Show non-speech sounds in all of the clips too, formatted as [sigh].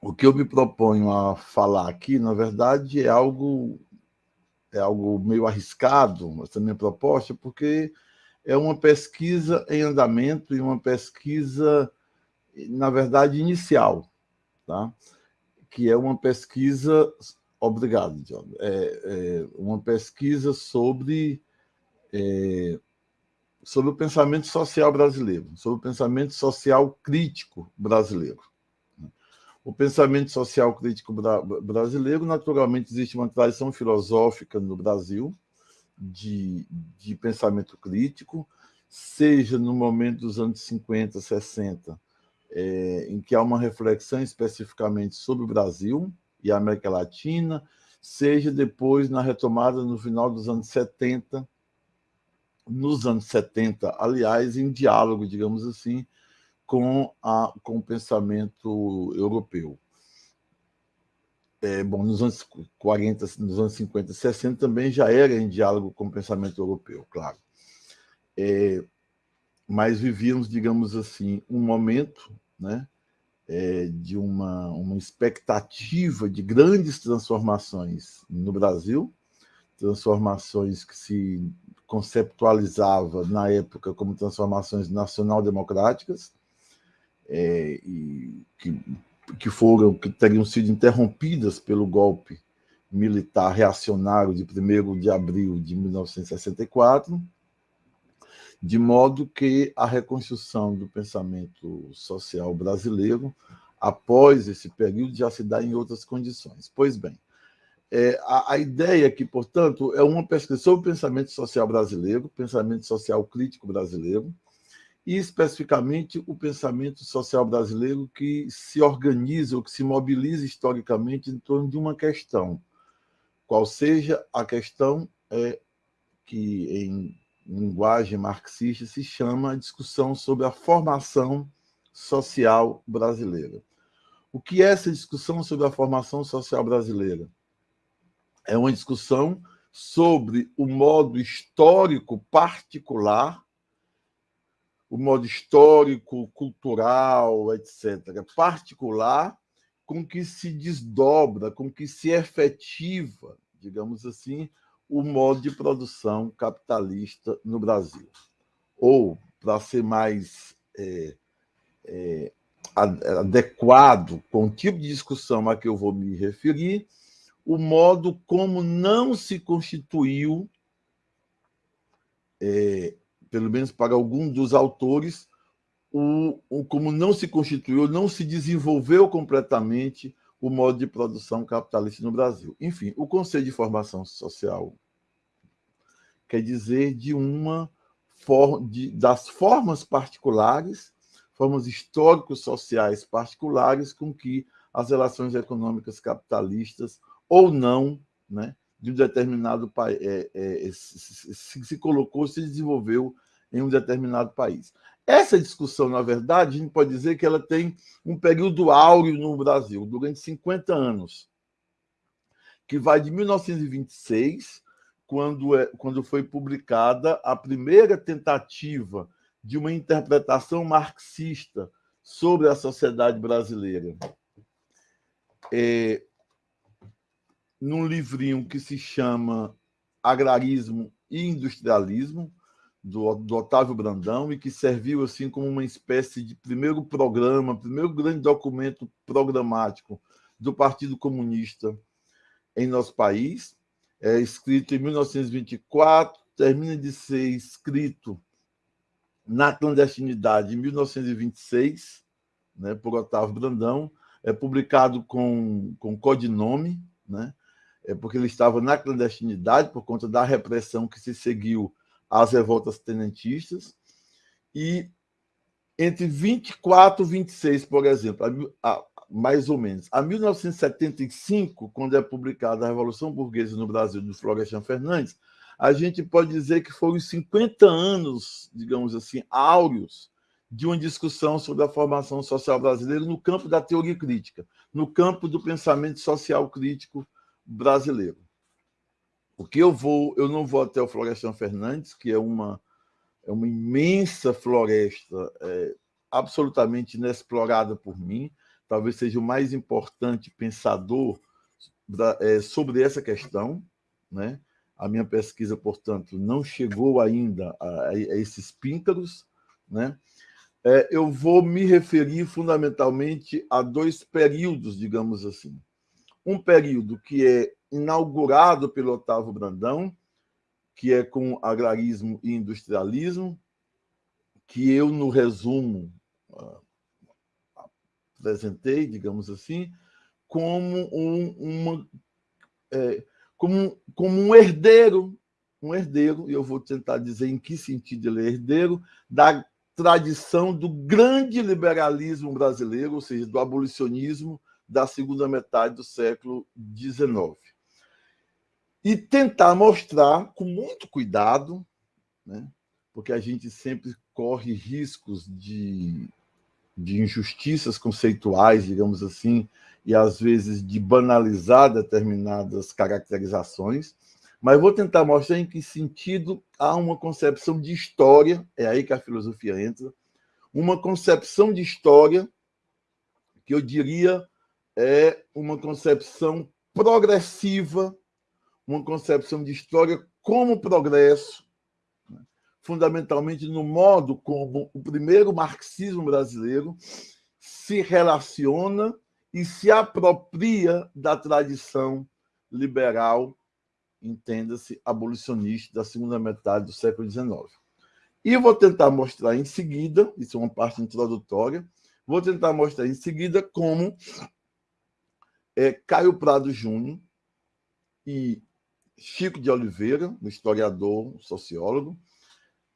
o que eu me proponho a falar aqui, na verdade, é algo, é algo meio arriscado, essa minha proposta, porque é uma pesquisa em andamento e uma pesquisa, na verdade, inicial, tá? que é uma pesquisa... Obrigado, John. É, é uma pesquisa sobre, é, sobre o pensamento social brasileiro, sobre o pensamento social crítico brasileiro. O pensamento social crítico brasileiro, naturalmente, existe uma tradição filosófica no Brasil de, de pensamento crítico, seja no momento dos anos 50, 60, é, em que há uma reflexão especificamente sobre o Brasil e a América Latina, seja depois na retomada no final dos anos 70, nos anos 70, aliás, em diálogo, digamos assim, com, a, com o pensamento europeu. É, bom, nos anos 40, nos anos 50 e 60 também já era em diálogo com o pensamento europeu, claro. É, mas vivíamos, digamos assim, um momento né, é, de uma, uma expectativa de grandes transformações no Brasil, transformações que se conceptualizava na época como transformações nacional-democráticas, é, que, que foram, que teriam sido interrompidas pelo golpe militar reacionário de 1 de abril de 1964, de modo que a reconstrução do pensamento social brasileiro, após esse período, já se dá em outras condições. Pois bem, é, a, a, ideia aqui, portanto, é uma pesquisa sobre o pensamento social brasileiro, pensamento social crítico brasileiro, e especificamente o pensamento social brasileiro que se organiza ou que se mobiliza historicamente em torno de uma questão, qual seja a questão é, que em linguagem marxista se chama a discussão sobre a formação social brasileira. O que é essa discussão sobre a formação social brasileira? É uma discussão sobre o modo histórico particular o modo histórico, cultural, etc., particular, com que se desdobra, com que se efetiva, digamos assim, o modo de produção capitalista no Brasil. Ou, para ser mais é, é, adequado com o tipo de discussão a que eu vou me referir, o modo como não se constituiu é, pelo menos para algum dos autores, o, o, como não se constituiu, não se desenvolveu completamente o modo de produção capitalista no Brasil. Enfim, o conceito de formação social quer dizer de uma for, de, das formas particulares, formas históricos sociais particulares com que as relações econômicas capitalistas ou não, né, de um determinado país, é, é, se, se, colocou, se desenvolveu em um determinado país. Essa discussão, na verdade, a gente pode dizer que ela tem um período áureo no Brasil, durante 50 anos, que vai de 1926, quando, é, quando foi publicada a primeira tentativa de uma interpretação marxista sobre a sociedade brasileira. É, num livrinho que se chama Agrarismo e Industrialismo, do, do, Otávio Brandão, e que serviu assim como uma espécie de primeiro programa, primeiro grande documento programático do Partido Comunista em nosso país, é escrito em 1924, termina de ser escrito na clandestinidade em 1926, né, por Otávio Brandão, é publicado com, com codinome, né, é porque ele estava na clandestinidade por conta da repressão que se seguiu às revoltas tenentistas, e entre 24 e 26, por exemplo, a, mais ou menos, a 1975, quando é publicada a Revolução Burguesa no Brasil, do Florestan Fernandes, a gente pode dizer que foram 50 anos, digamos assim, áureos, de uma discussão sobre a formação social brasileira no campo da teoria crítica, no campo do pensamento social crítico brasileiro. Porque eu vou, eu não vou até o Florestan Fernandes, que é uma, é uma imensa floresta é, absolutamente inexplorada por mim. talvez seja o mais importante pensador da, é, sobre essa questão. Né? A minha pesquisa, portanto, não chegou ainda a, a esses píncaros. Né? É, eu vou me referir fundamentalmente a dois períodos, digamos assim. Um período que é inaugurado pelo Otávio Brandão, que é com agrarismo e industrialismo, que eu, no resumo, ah, apresentei, digamos assim, como um, uma, é, como, como um herdeiro, um herdeiro, e eu vou tentar dizer em que sentido ele é herdeiro, da tradição do grande liberalismo brasileiro, ou seja, do abolicionismo da segunda metade do século XIX. E tentar mostrar, com muito cuidado, né, porque a gente sempre corre riscos de, de injustiças conceituais, digamos assim, e às vezes de banalizar determinadas caracterizações, mas vou tentar mostrar em que sentido há uma concepção de história, é aí que a filosofia entra, uma concepção de história que eu diria é uma concepção progressiva, uma concepção de história como progresso, fundamentalmente no modo como o primeiro marxismo brasileiro se relaciona e se apropria da tradição liberal, entenda-se, abolicionista da segunda metade do século XIX. E vou tentar mostrar em seguida, isso é uma parte introdutória, vou tentar mostrar em seguida como é, Caio Prado Júnior e Chico de Oliveira, um historiador, um sociólogo,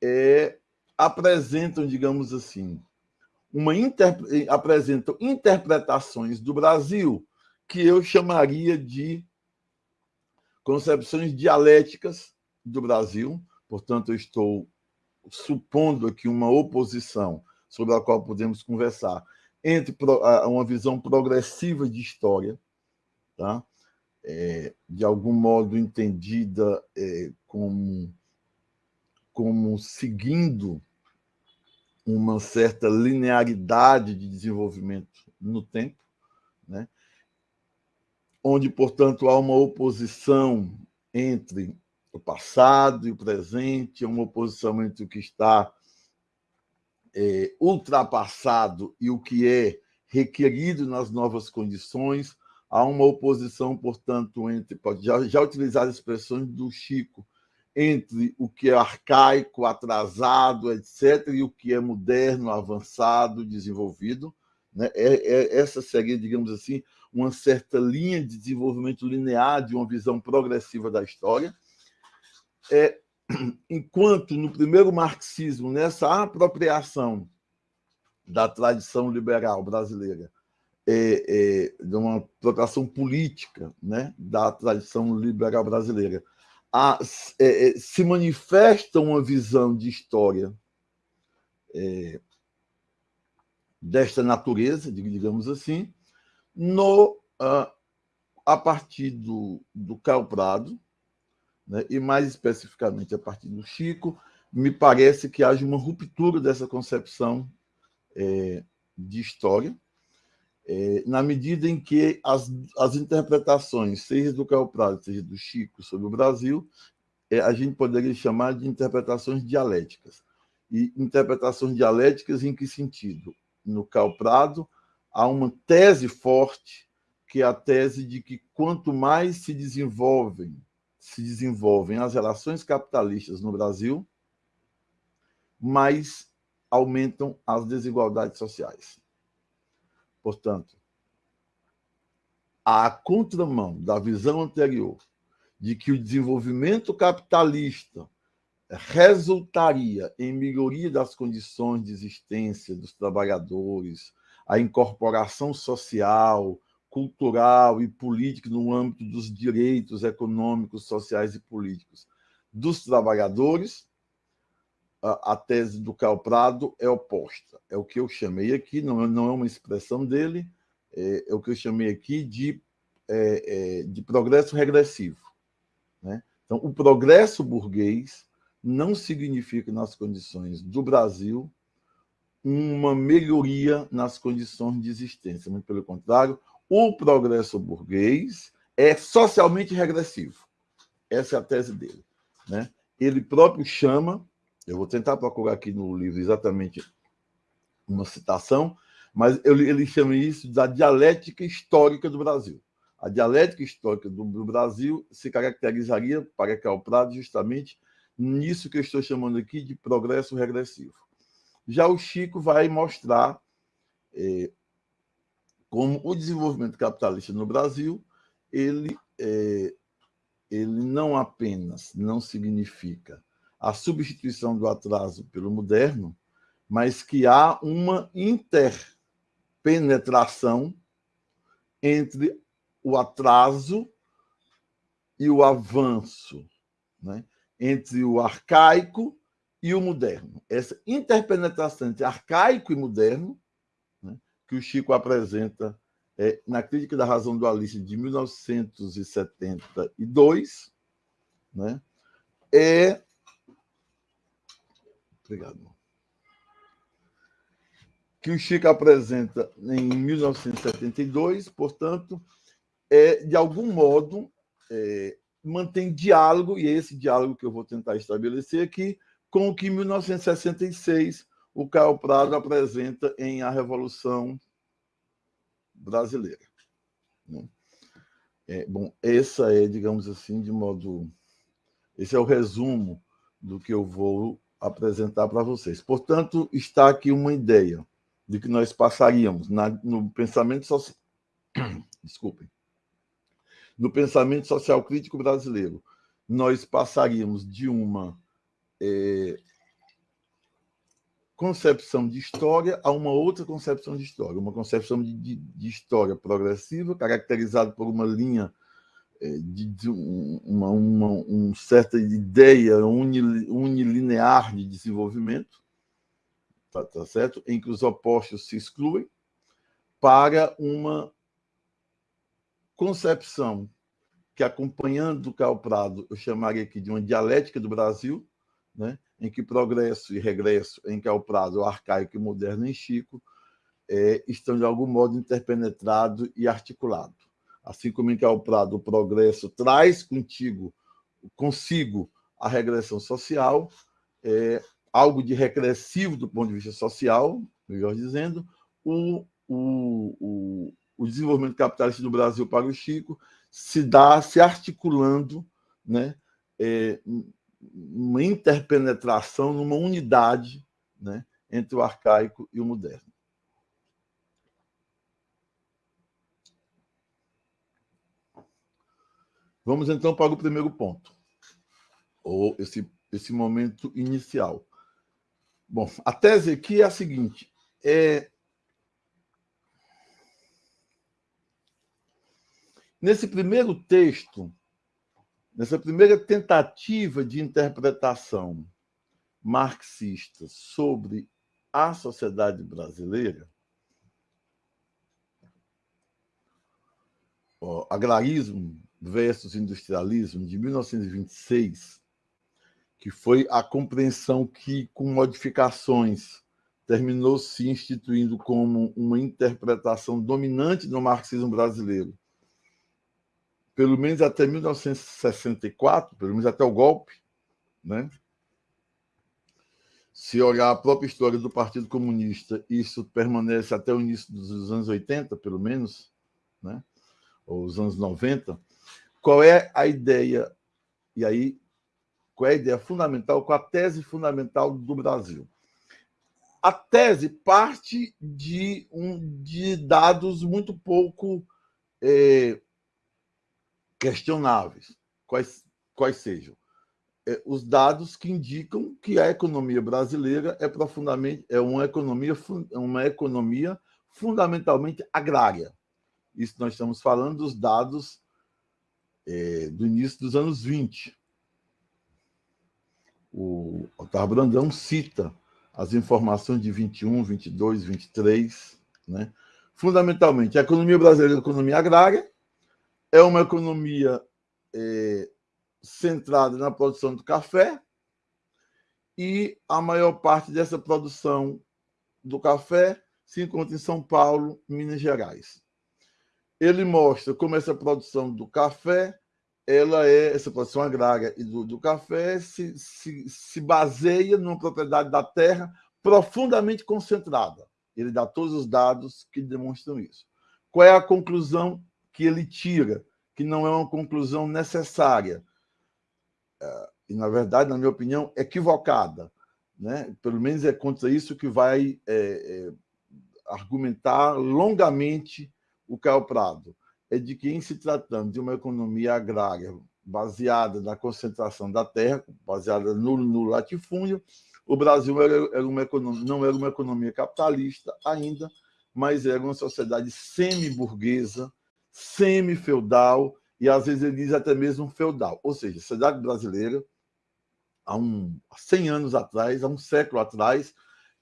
é, apresentam, digamos assim, uma apresentam interpretações do Brasil que eu chamaria de concepções dialéticas do Brasil. Portanto, eu estou supondo aqui uma oposição sobre a qual podemos conversar entre uma visão progressiva de história, tá? É, de algum modo entendida é, como como seguindo uma certa linearidade de desenvolvimento no tempo, né? onde, portanto, há uma oposição entre o passado e o presente, uma oposição entre o que está é, ultrapassado e o que é requerido nas novas condições. Há uma oposição, portanto, entre, já, já utilizar expressões do Chico, entre o que é arcaico, atrasado, etc., e o que é moderno, avançado, desenvolvido. Né? É, é, essa seria, digamos assim, uma certa linha de desenvolvimento linear de uma visão progressiva da história. É, [clears throat] enquanto no primeiro marxismo, nessa apropriação da tradição liberal brasileira, é, é, de uma apropriação política né, da tradição liberal brasileira, a, é, é, se manifesta uma visão de história é, desta natureza, digamos assim, no, a, a partir do, do Caio Prado, né, e mais especificamente a partir do Chico, me parece que haja uma ruptura dessa concepção é, de história, na medida em que as, as interpretações, seja do Caio Prado, seja do Chico, sobre o Brasil, é, a gente poderia chamar de interpretações dialéticas. E interpretações dialéticas em que sentido? No Caio Prado, há uma tese forte, que é a tese de que quanto mais se desenvolvem, se desenvolvem as relações capitalistas no Brasil, mais aumentam as desigualdades sociais. Portanto, a contramão da visão anterior de que o desenvolvimento capitalista resultaria em melhoria das condições de existência dos trabalhadores, a incorporação social, cultural e política no âmbito dos direitos econômicos, sociais e políticos dos trabalhadores, a, tese do Carl Prado é oposta. É o que eu chamei aqui, não, é, não é uma expressão dele, é, é o que eu chamei aqui de, é, é, de progresso regressivo. Né? Então, o progresso burguês não significa, nas condições do Brasil, uma melhoria nas condições de existência. Muito pelo contrário, o progresso burguês é socialmente regressivo. Essa é a tese dele. Né? Ele próprio chama, eu vou tentar procurar aqui no livro exatamente uma citação, mas ele chama isso da dialética histórica do Brasil. A dialética histórica do, Brasil se caracterizaria, para Karl Prado, justamente nisso que eu estou chamando aqui de progresso regressivo. Já o Chico vai mostrar é, como o desenvolvimento capitalista no Brasil ele, é, ele não apenas não significa a substituição do atraso pelo moderno, mas que há uma interpenetração entre o atraso e o avanço, né? entre o arcaico e o moderno. Essa interpenetração entre arcaico e moderno, né? que o Chico apresenta é, na Crítica da Razão Dualista de 1972, né? é. Obrigado que o Chico apresenta em 1972, portanto, é, de algum modo, é, mantém diálogo, e é esse diálogo que eu vou tentar estabelecer aqui, com o que em 1966 o Caio Prado apresenta em A Revolução Brasileira. Né? É, bom, essa é, digamos assim, de modo. Esse é o resumo do que eu vou apresentar para vocês. Portanto, está aqui uma ideia de que nós passaríamos na, no pensamento social. [coughs] Desculpem. No pensamento social crítico brasileiro, nós passaríamos de uma é, concepção de história a uma outra concepção de história, uma concepção de, de, de história progressiva, caracterizada por uma linha de, de uma, uma, certa ideia unilinear de desenvolvimento, tá, tá certo? em que os opostos se excluem, para uma concepção que, acompanhando o Carl Prado, eu chamaria aqui de uma dialética do Brasil, né? em que progresso e regresso em Carl Prado, arcaico e moderno em Chico, é, estão de algum modo interpenetrados e articulados. Assim como em Carl Prado o progresso traz contigo, consigo a regressão social, é, algo de regressivo do ponto de vista social, melhor dizendo, o, o, o, o desenvolvimento capitalista do Brasil para o Chico se dá se articulando né, é, uma interpenetração, numa unidade né, entre o arcaico e o moderno. Vamos então para o primeiro ponto, ou esse, esse momento inicial. Bom, a tese aqui é a seguinte: é, nesse primeiro texto, nessa primeira tentativa de interpretação marxista sobre a sociedade brasileira, ó, agrarismo versus industrialismo, de 1926, que foi a compreensão que, com modificações, terminou se instituindo como uma interpretação dominante no marxismo brasileiro, pelo menos até 1964, pelo menos até o golpe, né? Se olhar a própria história do Partido Comunista, isso permanece até o início dos anos 80, pelo menos, né? ou os anos 90. Qual é a ideia? E aí qual é a ideia fundamental, qual a tese fundamental do Brasil? A tese parte de, um, de dados muito pouco é, questionáveis, quais, quais sejam. É, os dados que indicam que a economia brasileira é profundamente é uma economia uma economia fundamentalmente agrária. Isso nós estamos falando dos dados é, do início dos anos 20 o Otávio Brandão cita as informações de 21, 22, 23, né? Fundamentalmente, a economia brasileira é uma economia agrária, é uma economia é, centrada na produção do café, e a maior parte dessa produção do café se encontra em São Paulo, Minas Gerais. Ele mostra como essa produção do café, ela é essa produção agrária e do, do café se, se, se baseia numa propriedade da terra profundamente concentrada. Ele dá todos os dados que demonstram isso. Qual é a conclusão que ele tira? Que não é uma conclusão necessária. É, e, na verdade, na minha opinião, equivocada. Né? Pelo menos é contra isso que vai é, é, argumentar longamente o Caio Prado. É de que, em se tratando de uma economia agrária baseada na concentração da terra, baseada no, no latifúndio, o Brasil era, era uma economia, não era uma economia capitalista ainda, mas era uma sociedade semi-burguesa, semi-feudal, e às vezes ele diz até mesmo feudal. Ou seja, a sociedade brasileira há, um, há 100 anos atrás, há um século atrás,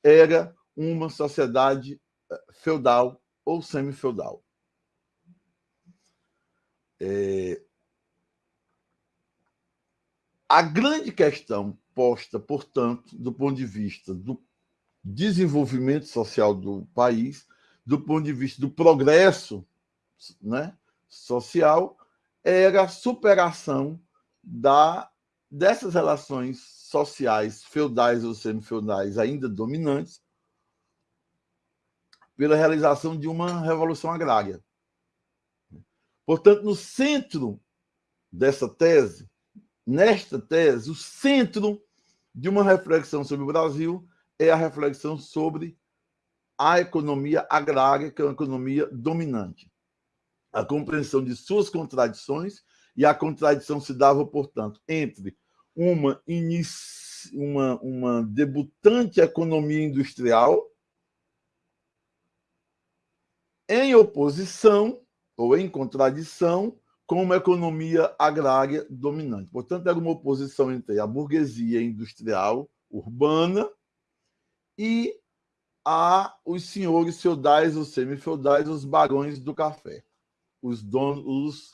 era uma sociedade eh, feudal ou semi-feudal. É... A grande questão posta, portanto, do ponto de vista do desenvolvimento social do país, do ponto de vista do progresso né, social, era a superação da dessas relações sociais feudais ou semi-feudais ainda dominantes pela realização de uma revolução agrária. Portanto, no centro dessa tese, nesta tese, o centro de uma reflexão sobre o Brasil é a reflexão sobre a economia agrária, que é uma economia dominante. A compreensão de suas contradições, e a contradição se dava, portanto, entre uma, uma, uma debutante economia industrial em oposição ou em contradição com uma economia agrária dominante. Portanto, era uma oposição entre a burguesia industrial urbana e a os senhores feudais, os semi-feudais, os barões do café, os donos,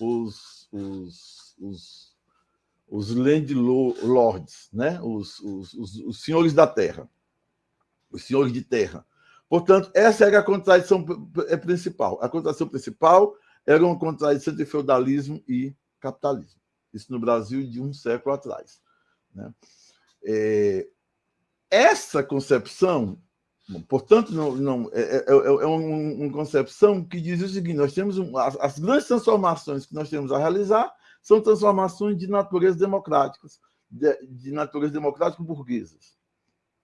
os, os, os, os landlords, né? Os, os, os, senhores da terra, os senhores de terra. Portanto, essa era a contradição é principal. A contradição principal era uma contradição entre feudalismo e capitalismo. Isso no Brasil de um século atrás. Né? É, essa concepção, portanto, não, não é, é, é, é uma, concepção que diz o seguinte: nós temos um, as, as grandes transformações que nós temos a realizar são transformações de natureza democráticas, de, de natureza democrática burguesas.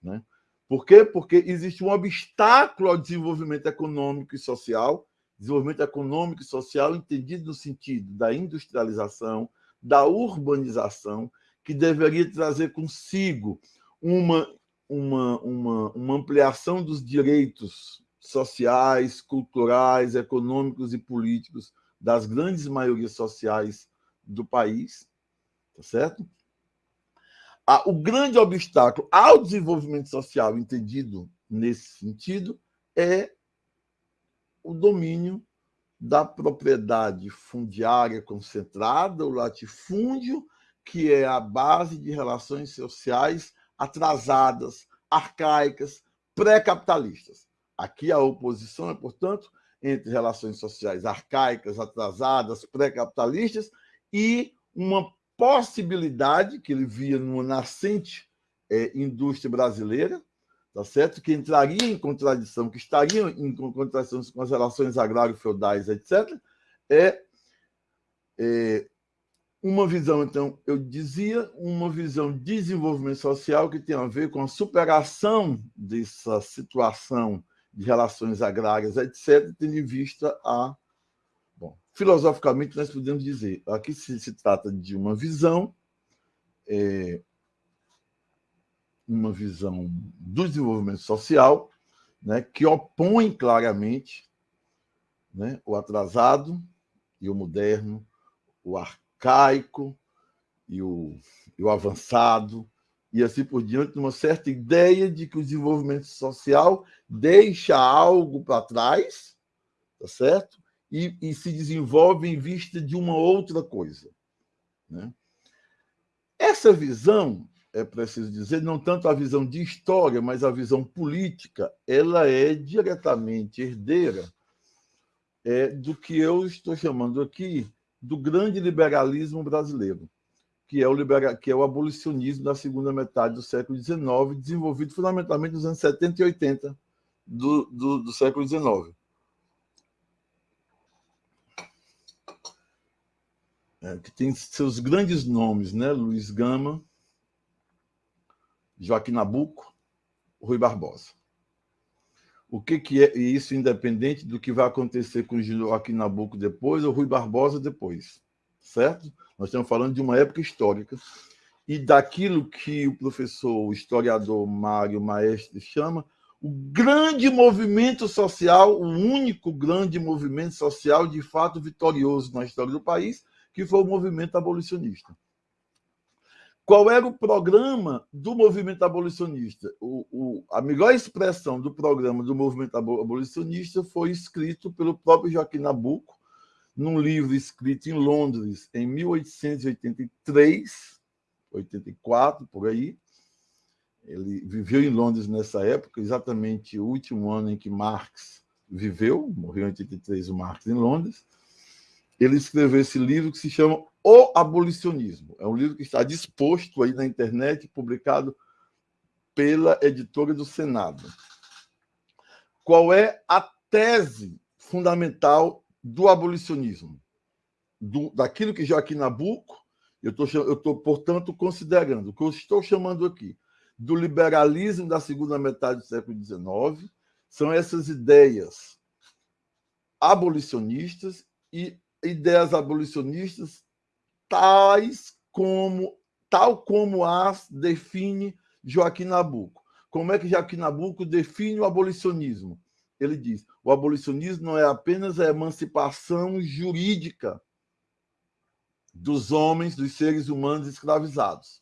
Né? Por quê? Porque existe um obstáculo ao desenvolvimento econômico e social, desenvolvimento econômico e social entendido no sentido da industrialização, da urbanização, que deveria trazer consigo uma, uma, uma, uma ampliação dos direitos sociais, culturais, econômicos e políticos das grandes maiorias sociais do país, tá certo? O grande obstáculo ao desenvolvimento social entendido nesse sentido é o domínio da propriedade fundiária concentrada, o latifúndio, que é a base de relações sociais atrasadas, arcaicas, pré-capitalistas. Aqui a oposição é, portanto, entre relações sociais arcaicas, atrasadas, pré-capitalistas e uma possibilidade que ele via numa nascente é, indústria brasileira, tá certo? que entraria em contradição, que estaria em contradição com as relações agrário-feudais, etc., é, é uma visão, então, eu dizia, uma visão de desenvolvimento social que tem a ver com a superação dessa situação de relações agrárias, etc., tendo em vista a Filosoficamente, nós podemos dizer, aqui se, se trata de uma visão, é, uma visão do desenvolvimento social, né, que opõe claramente né, o atrasado e o moderno, o arcaico e o, e o avançado, e assim por diante, uma certa ideia de que o desenvolvimento social deixa algo para trás, tá certo? E, e se desenvolve em vista de uma outra coisa. Né? Essa visão é preciso dizer, não tanto a visão de história, mas a visão política, ela é diretamente herdeira é, do que eu estou chamando aqui do grande liberalismo brasileiro, que é o, libera... que é o abolicionismo da segunda metade do século XIX, desenvolvido fundamentalmente nos anos 70 e 80 do, do, do século XIX. É, que tem seus grandes nomes, né? Luiz Gama, Joaquim Nabuco, Rui Barbosa. O que, que é isso, independente do que vai acontecer com Joaquim Nabuco depois ou Rui Barbosa depois, certo? Nós estamos falando de uma época histórica e daquilo que o professor, o historiador Mário Maestre chama o grande movimento social, o único grande movimento social de fato vitorioso na história do país, que foi o movimento abolicionista. Qual era o programa do movimento abolicionista? O, o, a melhor expressão do programa do movimento abolicionista foi escrito pelo próprio Joaquim Nabuco, num livro escrito em Londres em 1883, 84, por aí. Ele viveu em Londres nessa época, exatamente o último ano em que Marx viveu, morreu em 83 o Marx em Londres ele escreveu esse livro que se chama O Abolicionismo. É um livro que está disposto aí na internet, publicado pela editora do Senado. Qual é a tese fundamental do abolicionismo? Do, daquilo que Joaquim Nabuco, eu estou, portanto, considerando, o que eu estou chamando aqui, do liberalismo da segunda metade do século XIX, são essas ideias abolicionistas e ideias abolicionistas tais como tal como as define Joaquim Nabuco. Como é que Joaquim Nabuco define o abolicionismo? Ele diz: o abolicionismo não é apenas a emancipação jurídica dos homens, dos seres humanos escravizados.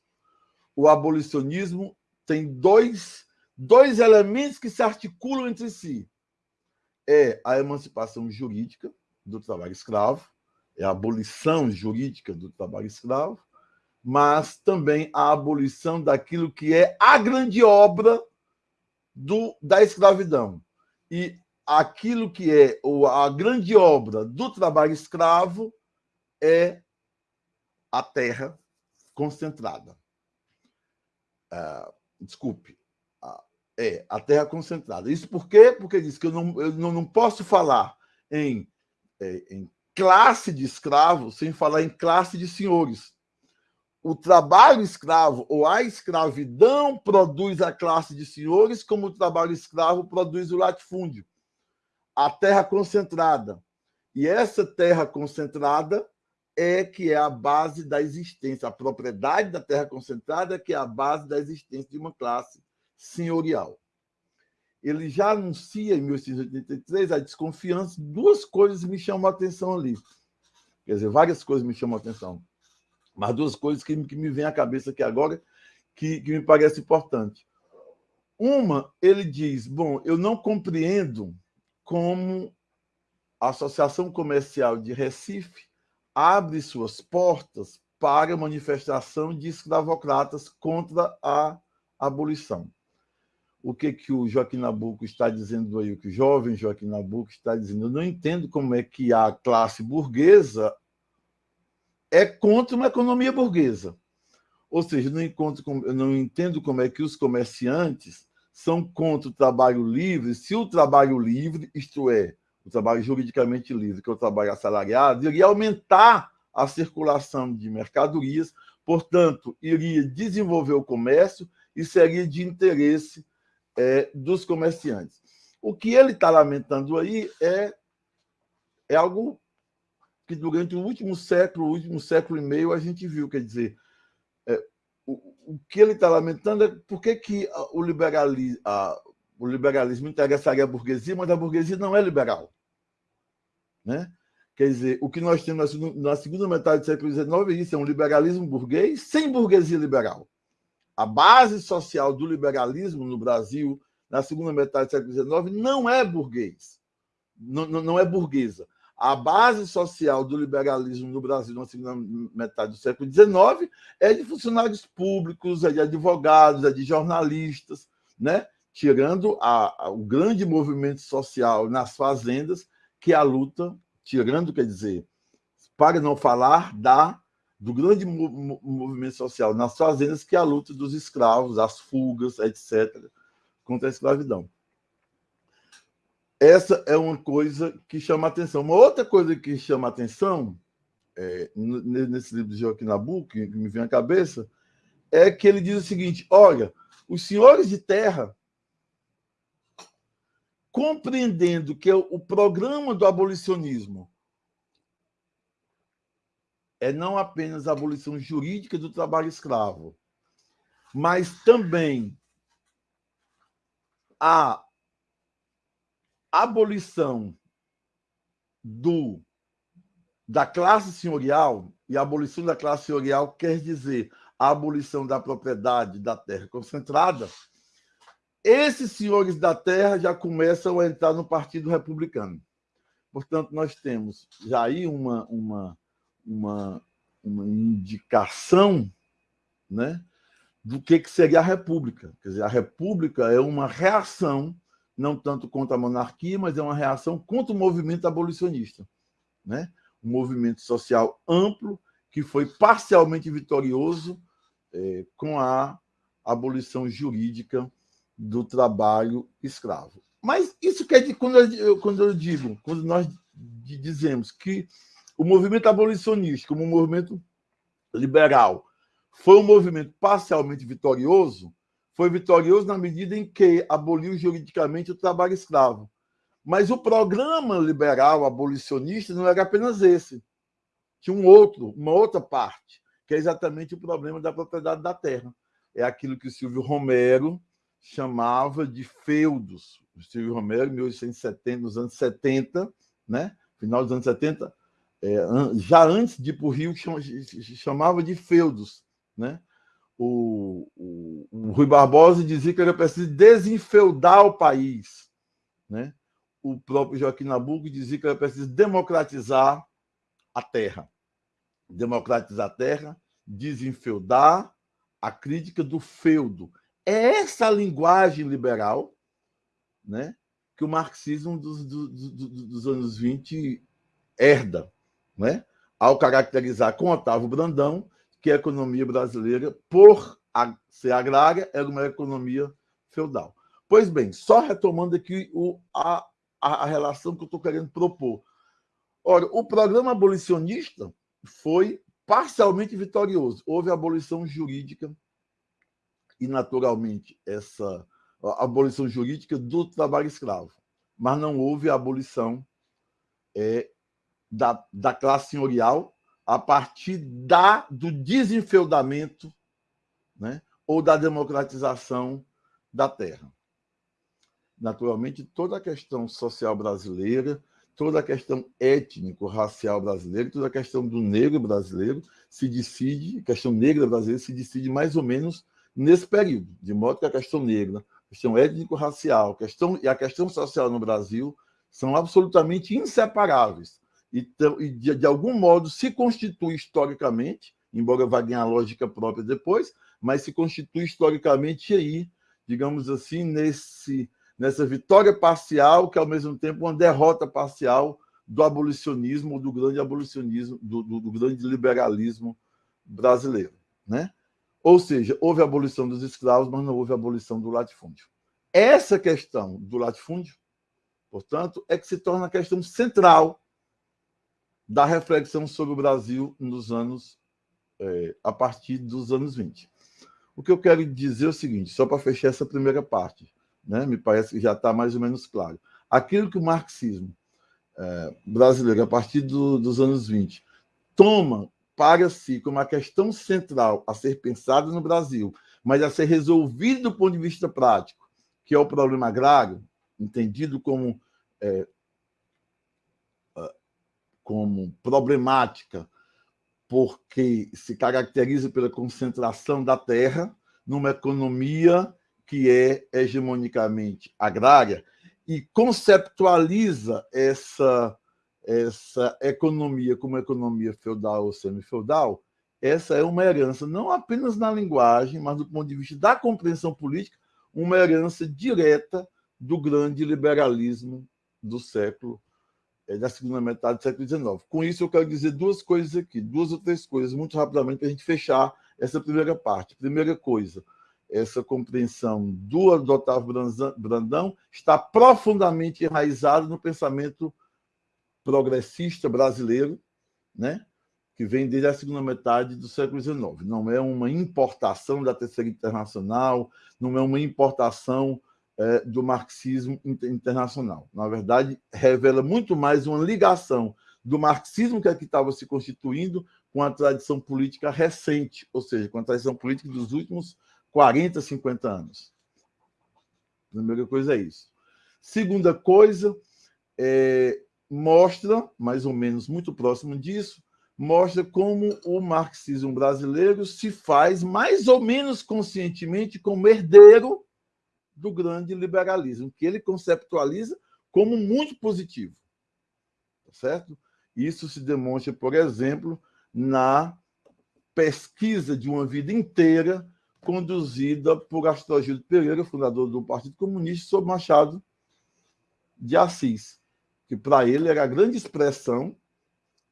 O abolicionismo tem dois, dois elementos que se articulam entre si. É a emancipação jurídica do trabalho escravo é a abolição jurídica do trabalho escravo, mas também a abolição daquilo que é a grande obra do, da escravidão. E aquilo que é a grande obra do trabalho escravo é a terra concentrada. Uh, desculpe, é a terra concentrada. Isso por quê? Porque diz que eu não, eu não, não posso falar em, é, em classe de escravos sem falar em classe de senhores. O trabalho escravo ou a escravidão produz a classe de senhores, como o trabalho escravo produz o latifúndio, a terra concentrada. E essa terra concentrada é que é a base da existência, a propriedade da terra concentrada é que é a base da existência de uma classe senhorial ele já anuncia em 1883 a desconfiança. Duas coisas me chamam a atenção ali. Quer dizer, várias coisas me chamam a atenção. Mas duas coisas que, que me vêm à cabeça aqui agora que, que me parece importante. Uma, ele diz: bom, eu não compreendo como a Associação Comercial de Recife abre suas portas para manifestação de escravocratas contra a abolição o que, que o Joaquim Nabuco está dizendo aí, o que o jovem Joaquim Nabuco está dizendo. Eu não entendo como é que a classe burguesa é contra uma economia burguesa. Ou seja, não, encontro, não entendo como é que os comerciantes são contra o trabalho livre, se o trabalho livre, isto é, o trabalho juridicamente livre, que é o trabalho assalariado, iria aumentar a circulação de mercadorias, portanto, iria desenvolver o comércio e seria de interesse é, dos comerciantes. O que ele está lamentando aí é, é algo que durante o último século, o último século e meio, a gente viu, quer dizer, é, o, o, que ele está lamentando é por que, que o, liberalismo, a, o liberalismo interessaria a burguesia, mas a burguesia não é liberal. Né? Quer dizer, o que nós temos na segunda metade do século XIX é isso, é um liberalismo burguês sem burguesia liberal a base social do liberalismo no Brasil, na segunda metade do século XIX, não é burguês, não, não, é burguesa. a base social do liberalismo no Brasil na segunda metade do século XIX é de funcionários públicos, é de advogados, é de jornalistas, né? tirando a, a, o grande movimento social nas fazendas, que é a luta, tirando, quer dizer, para não falar da do grande movimento social nas fazendas, que é a luta dos escravos, as fugas, etc., contra a escravidão. Essa é uma coisa que chama atenção. Uma outra coisa que chama atenção, é, nesse livro de Joaquim Nabuco, que me vem à cabeça, é que ele diz o seguinte: olha, os senhores de terra, compreendendo que o programa do abolicionismo é não apenas a abolição jurídica do trabalho escravo, mas também a abolição do da classe senhorial, e a abolição da classe senhorial quer dizer a abolição da propriedade da terra concentrada, esses senhores da terra já começam a entrar no Partido Republicano. Portanto, nós temos já aí uma, uma, uma, uma indicação né, do que, que seria a República. Quer dizer, a República é uma reação não tanto contra a monarquia, mas é uma reação contra o movimento abolicionista. Né? Um movimento social amplo que foi parcialmente vitorioso é, com a abolição jurídica do trabalho escravo. Mas isso quer dizer, quando eu, quando eu digo, quando nós dizemos que o movimento abolicionista, como um movimento liberal, foi um movimento parcialmente vitorioso, foi vitorioso na medida em que aboliu juridicamente o trabalho escravo. Mas o programa liberal abolicionista não era apenas esse. Tinha um outro, uma outra parte, que é exatamente o problema da propriedade da terra. É aquilo que o Silvio Romero chamava de feudos. O Silvio Romero, em 1870, nos anos 70, né? final dos anos 70, é, já antes de ir para o Rio, chamava de feudos. Né? o, o, o, Rui Barbosa dizia que era preciso desenfeudar o país. Né? O próprio Joaquim Nabuco dizia que era preciso democratizar a terra. Democratizar a terra, desenfeudar a crítica do feudo. É essa linguagem liberal né, que o marxismo dos, dos, dos anos 20 herda, né? ao caracterizar com Otávio Brandão que a economia brasileira, por ser agrária, era uma economia feudal. Pois bem, só retomando aqui o, a, a relação que eu estou querendo propor. Ora, o programa abolicionista foi parcialmente vitorioso. Houve abolição jurídica e, naturalmente, essa abolição jurídica do trabalho escravo. Mas não houve abolição é, da, da classe senhorial a partir da, do desenfeudamento né, ou da democratização da terra. Naturalmente, toda a questão social brasileira, toda a questão étnico-racial brasileira, toda a questão do negro brasileiro se decide, questão negra brasileira se decide mais ou menos nesse período, de modo que a questão negra, a questão étnico-racial questão, e a questão social no Brasil são absolutamente inseparáveis e, de, de algum modo, se constitui historicamente, embora vá ganhar lógica própria depois, mas se constitui historicamente aí, digamos assim, nesse, nessa vitória parcial, que ao mesmo tempo uma derrota parcial do abolicionismo, do grande abolicionismo, do, do, do grande liberalismo brasileiro. Né? Ou seja, houve a abolição dos escravos, mas não houve a abolição do latifúndio. Essa questão do latifúndio, portanto, é que se torna a questão central da reflexão sobre o Brasil nos anos é, a partir dos anos 20. O que eu quero dizer é o seguinte, só para fechar essa primeira parte, né, me parece que já está mais ou menos claro. Aquilo que o marxismo é, brasileiro, a partir do, dos anos 20, toma para si como uma questão central a ser pensada no Brasil, mas a ser resolvida do ponto de vista prático, que é o problema agrário, entendido como é, como problemática, porque se caracteriza pela concentração da terra numa economia que é hegemonicamente agrária e conceptualiza essa, essa economia como economia feudal ou semi-feudal, essa é uma herança não apenas na linguagem, mas do ponto de vista da compreensão política, uma herança direta do grande liberalismo do século da segunda metade do século XIX. Com isso, eu quero dizer duas coisas aqui, duas ou três coisas, muito rapidamente, para a gente fechar essa primeira parte. Primeira coisa, essa compreensão do, do Otávio Brandão está profundamente enraizada no pensamento progressista brasileiro, né? que vem desde a segunda metade do século XIX. Não é uma importação da Terceira Internacional, não é uma importação é, do marxismo internacional. Na verdade, revela muito mais uma ligação do marxismo que aqui estava se constituindo com a tradição política recente, ou seja, com a tradição política dos últimos 40, 50 anos. Primeira coisa é isso. Segunda coisa, é, mostra, mais ou menos muito próximo disso, mostra como o marxismo brasileiro se faz mais ou menos conscientemente como herdeiro do grande liberalismo, que ele conceptualiza como muito positivo. Tá certo? Isso se demonstra, por exemplo, na pesquisa de uma vida inteira conduzida por Astrogildo Pereira, fundador do Partido Comunista, sobre Machado de Assis, que para ele era a grande expressão,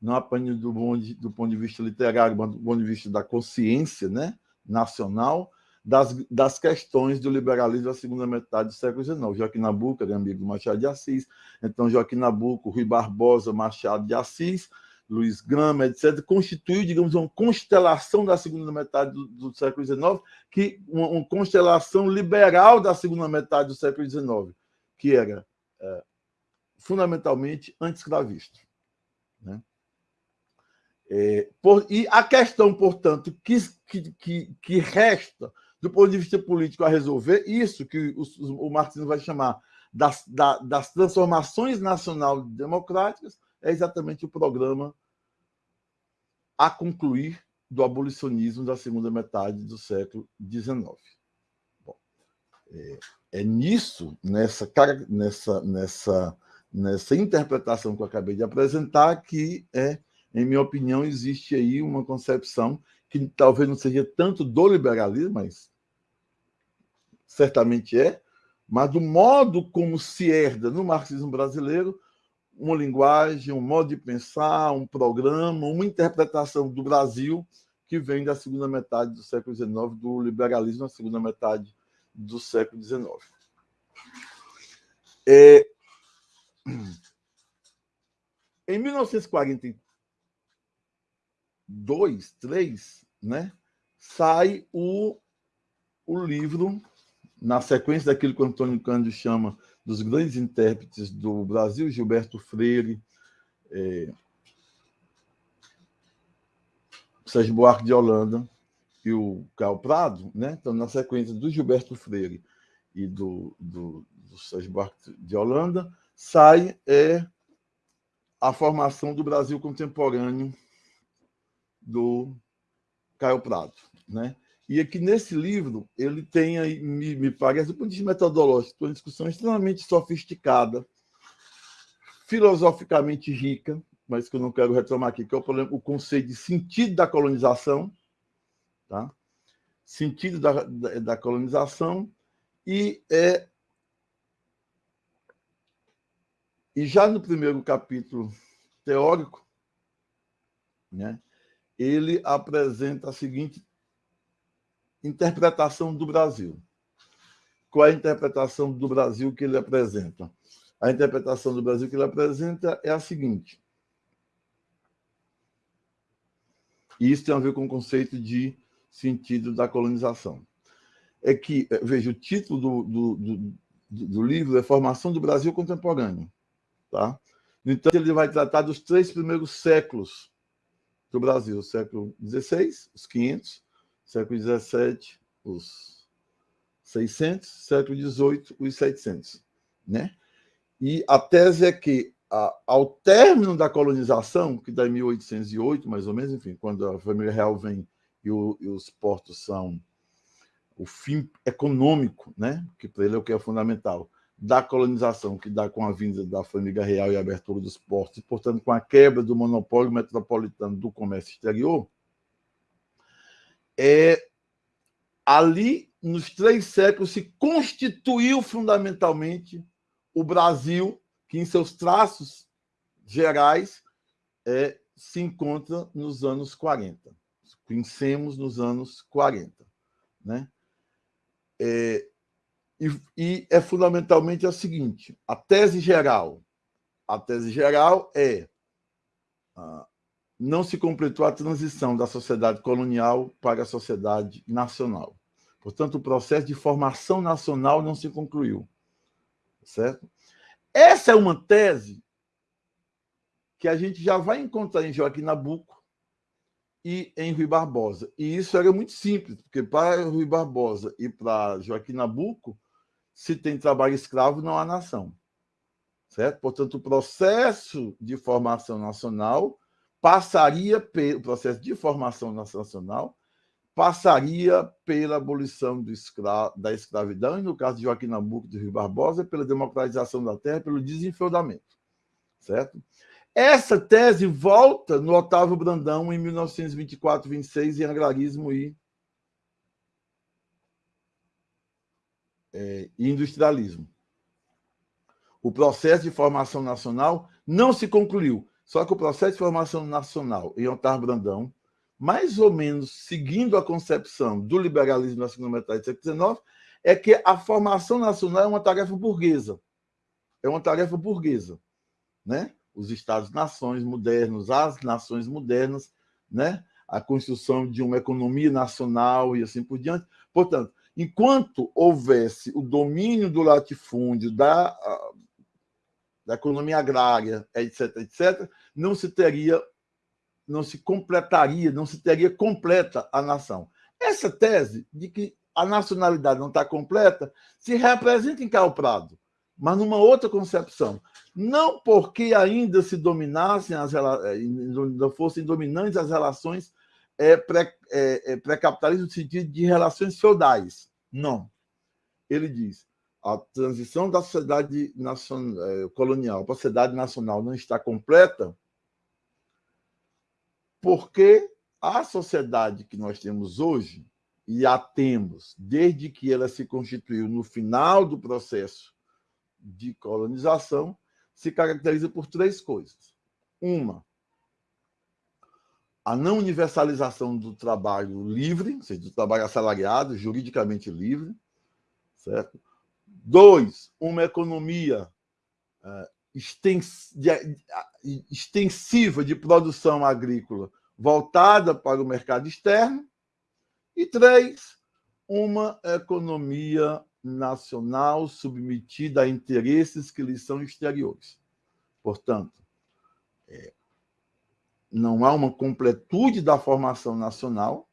não apenas do, do ponto de vista literário, mas do ponto de vista da consciência né, nacional, das, das questões do liberalismo da segunda metade do século XIX. Joaquim Nabuco era amigo do Machado de Assis, então Joaquim Nabuco, Rui Barbosa, Machado de Assis, Luiz Grama, etc., constituiu, digamos, uma constelação da segunda metade do, do século XIX, que, uma, uma, constelação liberal da segunda metade do século XIX, que era é, fundamentalmente anti-escravista. Né? É, e a questão, portanto, que, que, que, resta do ponto de vista político a resolver, isso que o, o marxismo vai chamar das, da, das transformações nacional democráticas, é exatamente o programa a concluir do abolicionismo da segunda metade do século XIX. Bom, é, é, nisso, nessa, nessa, nessa, nessa interpretação que eu acabei de apresentar, que, é, em minha opinião, existe aí uma concepção que talvez não seja tanto do liberalismo, mas certamente é, mas do modo como se herda no marxismo brasileiro uma linguagem, um modo de pensar, um programa, uma interpretação do Brasil que vem da segunda metade do século XIX, do liberalismo na segunda metade do século XIX. É... Em 1942, 3, né, sai o, o livro, na sequência daquilo que o Antônio Cândido chama dos grandes intérpretes do Brasil, Gilberto Freire, é, Sérgio Buarque de Holanda e o Carl Prado, né? então, na sequência do Gilberto Freire e do, do, do Sérgio Buarque de Holanda, sai é, a formação do Brasil contemporâneo do Caio Prado. Né? E aqui nesse livro, ele tem, aí, me, me parece, do ponto de metodológico, uma discussão extremamente sofisticada, filosoficamente rica, mas que eu não quero retomar aqui, que é o, problema, o conceito de sentido da colonização, tá? sentido da, da, da colonização, e, é, e já no primeiro capítulo teórico, né, ele apresenta a seguinte interpretação do Brasil. Qual é a interpretação do Brasil que ele apresenta? A interpretação do Brasil que ele apresenta é a seguinte. E isso tem a ver com o conceito de sentido da colonização. É que, é, veja, o título do, do, do, do livro é Formação do Brasil Contemporâneo. Tá? No entanto, ele vai tratar dos três primeiros séculos do Brasil, século XVI, os 500, século XVII, os 600, século XVIII, os 700. Né? E a tese é que, a, ao término da colonização, que dá em 1808, mais ou menos, enfim, quando a família real vem e, o, e os portos são o fim econômico, né? que para ele é o que é fundamental, da colonização, que dá com a vinda da família real e a abertura dos portos, e, portanto, com a quebra do monopólio metropolitano do comércio exterior, é, ali, nos três séculos, se constituiu fundamentalmente o Brasil, que em seus traços gerais é, se encontra nos anos 40. Conhecemos nos anos 40. Né? É, e, e é fundamentalmente a seguinte: a tese geral. A tese geral é não se completou a transição da sociedade colonial para a sociedade nacional. Portanto, o processo de formação nacional não se concluiu. Certo? Essa é uma tese que a gente já vai encontrar em Joaquim Nabuco e em Rui Barbosa. E isso era muito simples, porque para Rui Barbosa e para Joaquim Nabuco, se tem trabalho escravo, não há nação. Certo? Portanto, o processo de formação nacional passaria pelo processo de formação nacional passaria pela abolição escra da escravidão e, no caso de Joaquim Nabuco de Rio Barbosa, pela democratização da terra, pelo desenfeudamento. Certo? Essa tese volta no Otávio Brandão em 1924-26 em Agrarismo e é, industrialismo. O processo de formação nacional não se concluiu, só que o processo de formação nacional em Otávio Brandão, mais ou menos seguindo a concepção do liberalismo na segunda metade do século XIX, é que a formação nacional é uma tarefa burguesa. É uma tarefa burguesa. Né? Os Estados-nações modernos, as nações modernas, né? a construção de uma economia nacional e assim por diante. Portanto, enquanto houvesse o domínio do latifúndio, da, da economia agrária, etc., etc., não se teria, não se completaria, não se teria completa a nação. Essa tese de que a nacionalidade não está completa se representa em Carl Prado, mas numa outra concepção. Não porque ainda se dominassem, as, ainda fossem dominantes as relações é, é, é pré-capitalismo no sentido de relações feudais. Não. Ele diz, a transição da sociedade nacional, é, colonial para a sociedade nacional não está completa porque a sociedade que nós temos hoje, e a temos desde que ela se constituiu no final do processo de colonização, se caracteriza por três coisas. Uma, a não universalização do trabalho livre, ou seja, do trabalho assalariado, juridicamente livre, certo? Dois, uma economia uh, extensiva de produção agrícola voltada para o mercado externo. E três, uma economia nacional submetida a interesses que lhe são exteriores. Portanto, é, não há uma completude da formação nacional,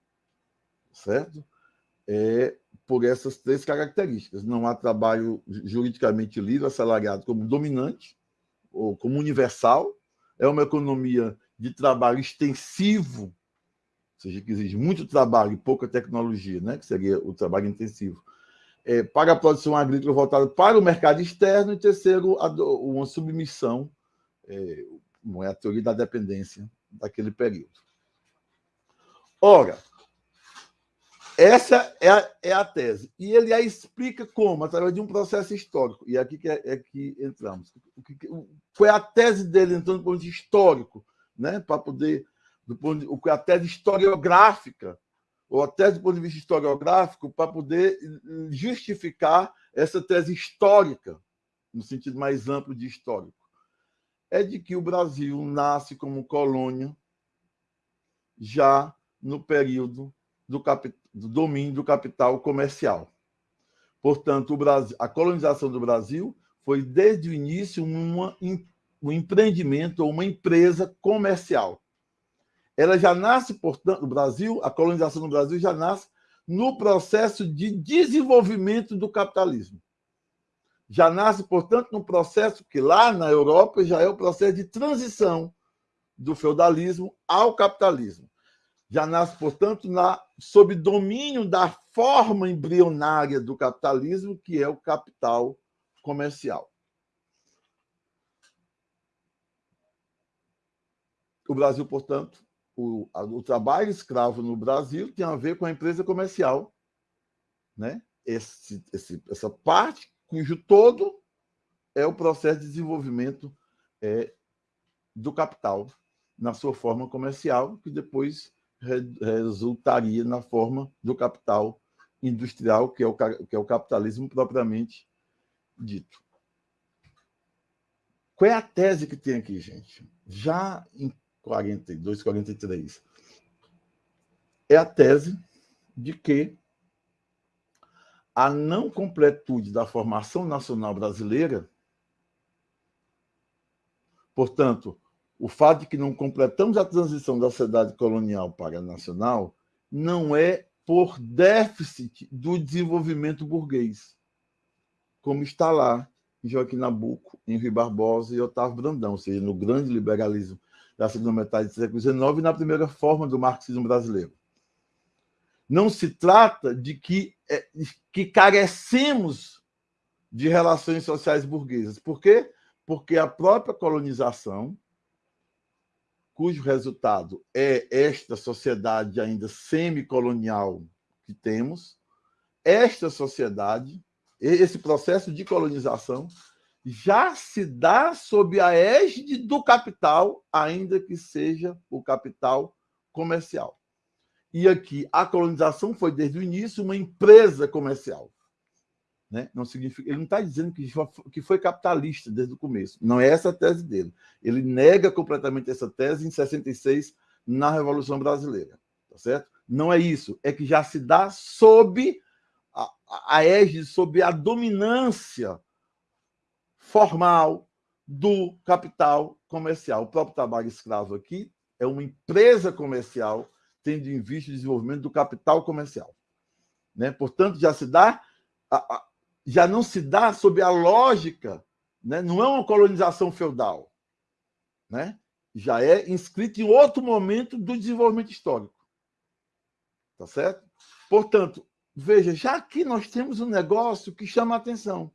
certo? É, por essas três características. Não há trabalho juridicamente livre, assalariado como dominante ou como universal. É uma economia de trabalho extensivo, ou seja, que exige muito trabalho e pouca tecnologia, né? que seria o trabalho intensivo, é, para a produção agrícola voltada para o mercado externo. E terceiro, uma submissão, é, a teoria da dependência daquele período. Ora, essa é a, é a tese. E ele a explica como? Através de um processo histórico. E aqui que é, é que entramos. Qual é a tese dele, então, do ponto de histórico, né? para poder. Do ponto de, é a tese historiográfica, ou a tese do ponto de vista historiográfico, para poder justificar essa tese histórica, no sentido mais amplo de histórico é de que o Brasil nasce como colônia já no período do, do domínio do capital comercial. Portanto, Brasil, a colonização do Brasil foi, desde o início, uma, um empreendimento ou uma empresa comercial. Ela já nasce, portanto, o Brasil, a colonização do Brasil já nasce no processo de desenvolvimento do capitalismo já nasce, portanto, num processo que lá na Europa já é o processo de transição do feudalismo ao capitalismo. Já nasce, portanto, na, sob domínio da forma embrionária do capitalismo, que é o capital comercial. O Brasil, portanto, o, o, trabalho escravo no Brasil tem a ver com a empresa comercial, né? Esse, esse, essa parte cujo todo é o processo de desenvolvimento é, do capital na sua forma comercial, que depois resultaria na forma do capital industrial, que é o, que é o capitalismo propriamente dito. Qual é a tese que tem aqui, gente? Já em 42, 43, é a tese de que a não completude da formação nacional brasileira, portanto, o fato de que não completamos a transição da sociedade colonial para a nacional, não é por déficit do desenvolvimento burguês, como está lá em Joaquim Nabuco, em Rui Barbosa e Otávio Brandão, ou seja, no grande liberalismo da segunda metade do século XIX e na primeira forma do marxismo brasileiro. Não se trata de que, é, que carecemos de relações sociais burguesas. Por quê? Porque a própria colonização, cujo resultado é esta sociedade ainda semicolonial que temos, esta sociedade, esse processo de colonização, já se dá sob a égide do capital, ainda que seja o capital comercial. E aqui a colonização foi desde o início uma empresa comercial. Né? Não significa, ele não está dizendo que foi, que foi capitalista desde o começo. Não é essa a tese dele. Ele nega completamente essa tese em 66 na Revolução Brasileira, tá certo? Não é isso. É que já se dá sob a, a égide, sob a dominância formal do capital comercial. O próprio trabalho escravo aqui é uma empresa comercial tendo em vista o desenvolvimento do capital comercial. Né? Portanto, já se dá, já não se dá sob a lógica, né? não é uma colonização feudal, né? já é inscrito em outro momento do desenvolvimento histórico. Tá certo? Portanto, veja, já aqui nós temos um negócio que chama a atenção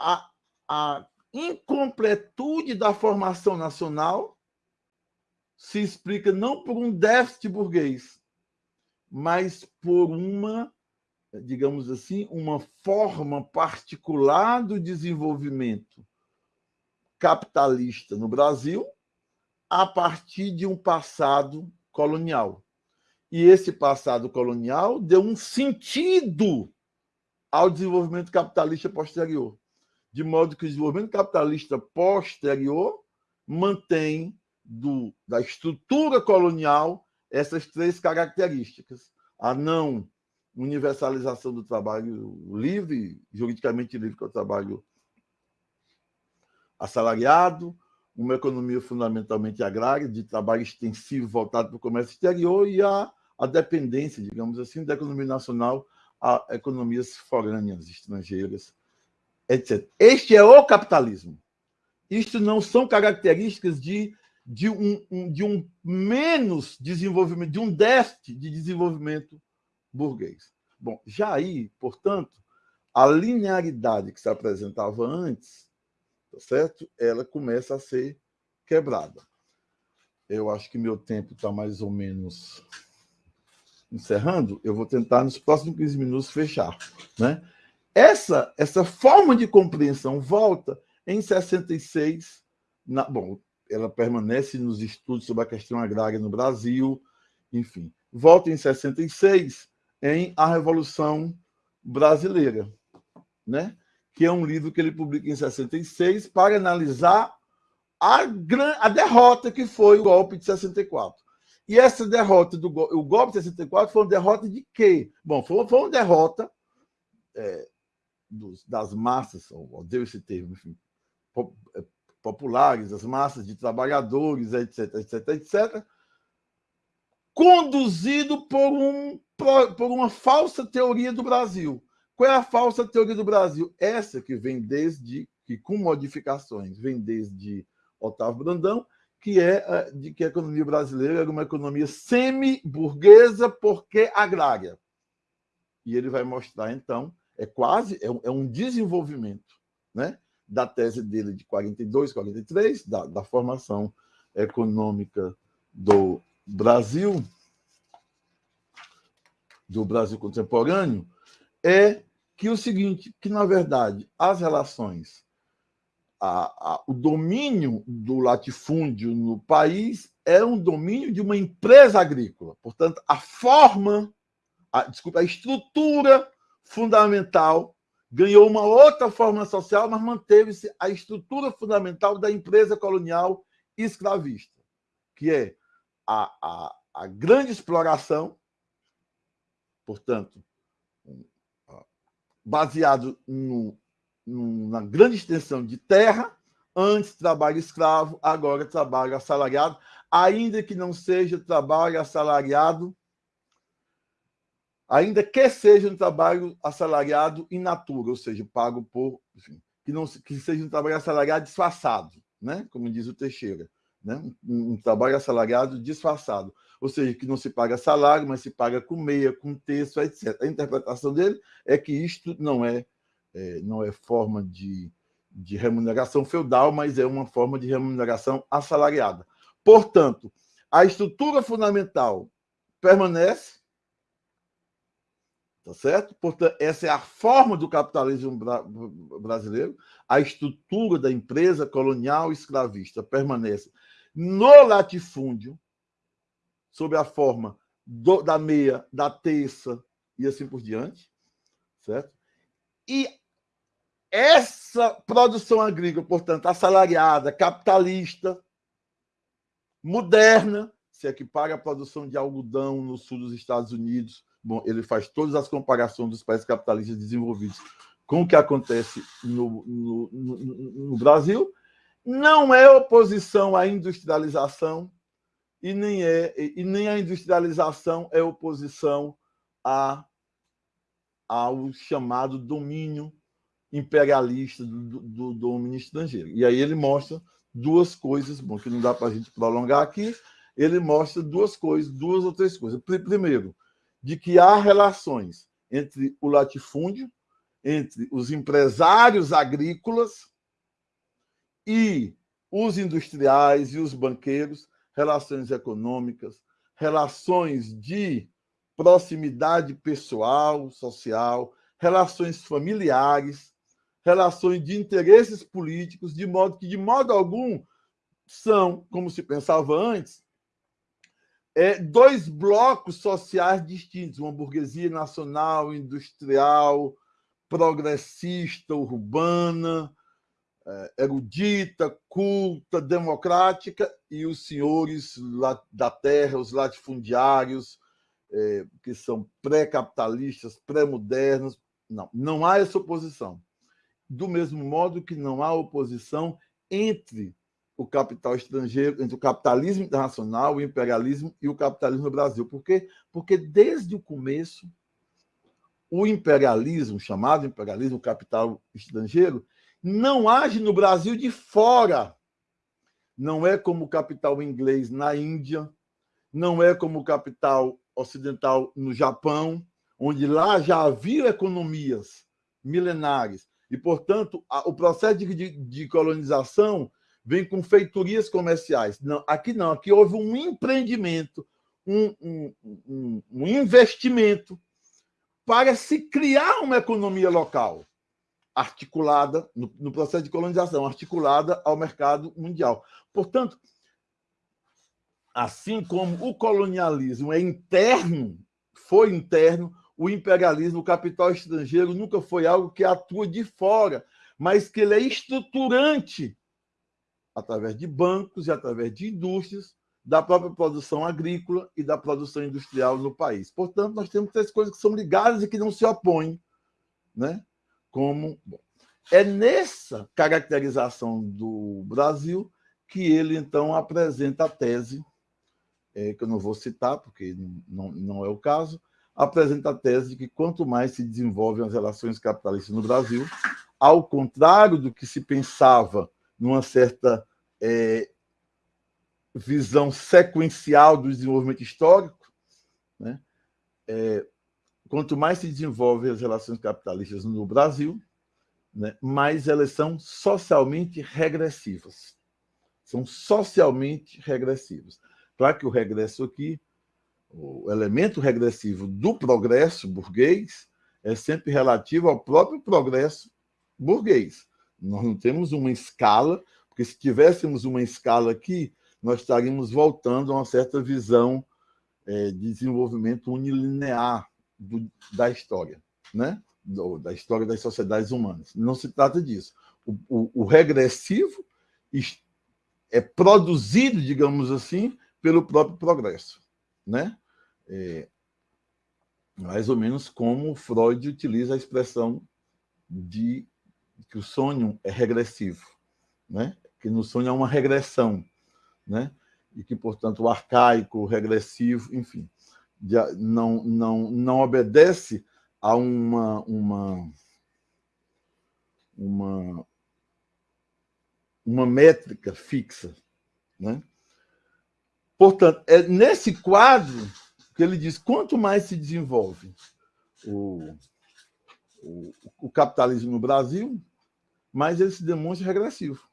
a, a incompletude da formação nacional se explica não por um déficit burguês, mas por uma, digamos assim, uma forma particular do desenvolvimento capitalista no Brasil a partir de um passado colonial. E esse passado colonial deu um sentido ao desenvolvimento capitalista posterior de modo que o desenvolvimento capitalista posterior mantém do, da estrutura colonial essas três características. A não universalização do trabalho livre, juridicamente livre, que é o trabalho assalariado, uma economia fundamentalmente agrária, de trabalho extensivo voltado para o comércio exterior e a, a dependência, digamos assim, da economia nacional a economias forâneas, estrangeiras, etc. Este é o capitalismo. Isto não são características de, de, um, de um menos desenvolvimento, de um déficit de desenvolvimento burguês. Bom, já aí, portanto, a linearidade que se apresentava antes, tá certo? ela começa a ser quebrada. Eu acho que meu tempo está mais ou menos encerrando. Eu vou tentar, nos próximos 15 minutos, fechar. Né? Essa, essa forma de compreensão volta em 66. Na, bom, ela permanece nos estudos sobre a questão agrária no Brasil, enfim. Volta em 66 em A Revolução Brasileira, né? que é um livro que ele publica em 66 para analisar a, a derrota que foi o golpe de 64. E essa derrota do o golpe de 64 foi uma derrota de quê? Bom, foi, foi uma derrota é, dos, das massas, odeio esse termo, enfim, eh, populares, as massas de trabalhadores, etc, etc, etc, conduzido por, um, por uma falsa teoria do Brasil. Qual é a falsa teoria do Brasil? Essa que vem desde, que com modificações, vem desde Otávio Brandão, que é eh, de que a economia brasileira era uma economia semi-burguesa porque agrária. E ele vai mostrar, então, é quase é um, é um desenvolvimento né, da tese dele de 42, 43, da, da formação econômica do Brasil, do Brasil contemporâneo, é que o seguinte, que na verdade as relações, a, a, o domínio do latifúndio no país é um domínio de uma empresa agrícola. Portanto, a forma, a, desculpa, a estrutura fundamental ganhou uma outra forma social, mas manteve-se a estrutura fundamental da empresa colonial escravista, que é a, a, a grande exploração, portanto, baseado no, na grande extensão de terra, antes trabalho escravo, agora trabalho assalariado, ainda que não seja trabalho assalariado, ainda que seja um trabalho assalariado in natura, ou seja, pago por, enfim, que não que seja um trabalho assalariado disfarçado, né? Como diz o Teixeira, né? Um, um trabalho assalariado disfarçado, ou seja, que não se paga salário, mas se paga com meia, com texto, etc. A interpretação dele é que isto não é, é não é forma de, de remuneração feudal, mas é uma forma de remuneração assalariada. Portanto, a estrutura fundamental permanece, tá certo? Portanto, essa é a forma do capitalismo bra brasileiro, a estrutura da empresa colonial escravista permanece no latifúndio, sob a forma do, da meia, da terça e assim por diante, certo? E essa produção agrícola, portanto, assalariada, capitalista, moderna, se equipara à produção de algodão no sul dos Estados Unidos. Bom, ele faz todas as comparações dos países capitalistas desenvolvidos com o que acontece no, no, no, no Brasil. Não é oposição à industrialização e nem, é, e nem a industrialização é oposição a, ao chamado domínio imperialista do, do, do domínio estrangeiro. E aí ele mostra duas coisas, bom, que não dá para a gente prolongar aqui, ele mostra duas coisas, duas ou três coisas. Primeiro, de que há relações entre o latifúndio, entre os empresários agrícolas e os industriais e os banqueiros, relações econômicas, relações de proximidade pessoal, social, relações familiares, relações de interesses políticos, de modo que, de modo algum, são, como se pensava antes, é, dois blocos sociais distintos, uma burguesia nacional, industrial, progressista, urbana, erudita, culta, democrática, e os senhores da terra, os latifundiários, é, que são pré-capitalistas, pré-modernos. Não, não há essa oposição do mesmo modo que não há oposição entre o capital estrangeiro, entre o capitalismo internacional, o imperialismo e o capitalismo no Brasil. Por quê? Porque desde o começo, o imperialismo, chamado imperialismo, o capital estrangeiro, não age no Brasil de fora. Não é como o capital inglês na Índia, não é como o capital ocidental no Japão, onde lá já havia economias milenares e, portanto, a, o processo de, de, de, colonização vem com feitorias comerciais. Não, aqui não, aqui houve um empreendimento, um, um, um, um investimento para se criar uma economia local articulada, no, no processo de colonização, articulada ao mercado mundial. Portanto, assim como o colonialismo é interno, foi interno, o imperialismo, o capital estrangeiro nunca foi algo que atua de fora, mas que ele é estruturante através de bancos e através de indústrias da própria produção agrícola e da produção industrial no país. Portanto, nós temos três coisas que são ligadas e que não se opõem, né? Como bom, é nessa caracterização do Brasil que ele então apresenta a tese é, que eu não vou citar porque não, não é o caso, apresenta a tese de que quanto mais se desenvolvem as relações capitalistas no Brasil, ao contrário do que se pensava numa certa é, visão sequencial do desenvolvimento histórico, né? É, quanto mais se desenvolvem as relações capitalistas no Brasil, né, mais elas são socialmente regressivas. São socialmente regressivas. Claro que o regresso aqui, o elemento regressivo do progresso burguês, é sempre relativo ao próprio progresso burguês. Nós não temos uma escala, porque se tivéssemos uma escala aqui, nós estaríamos voltando a uma certa visão é, de desenvolvimento unilinear do, da história, né? Do, da história das sociedades humanas. Não se trata disso. O, o, o regressivo é produzido, digamos assim, pelo próprio progresso, né? É, mais ou menos como Freud utiliza a expressão de que o sonho é regressivo, né? que no sonho há uma regressão, né? e que, portanto, o arcaico, o regressivo, enfim, não, não, não obedece a uma, uma, uma, uma métrica fixa. Né? Portanto, é nesse quadro que ele diz, quanto mais se desenvolve o, o, o capitalismo no Brasil, mais ele se demonstra regressivo.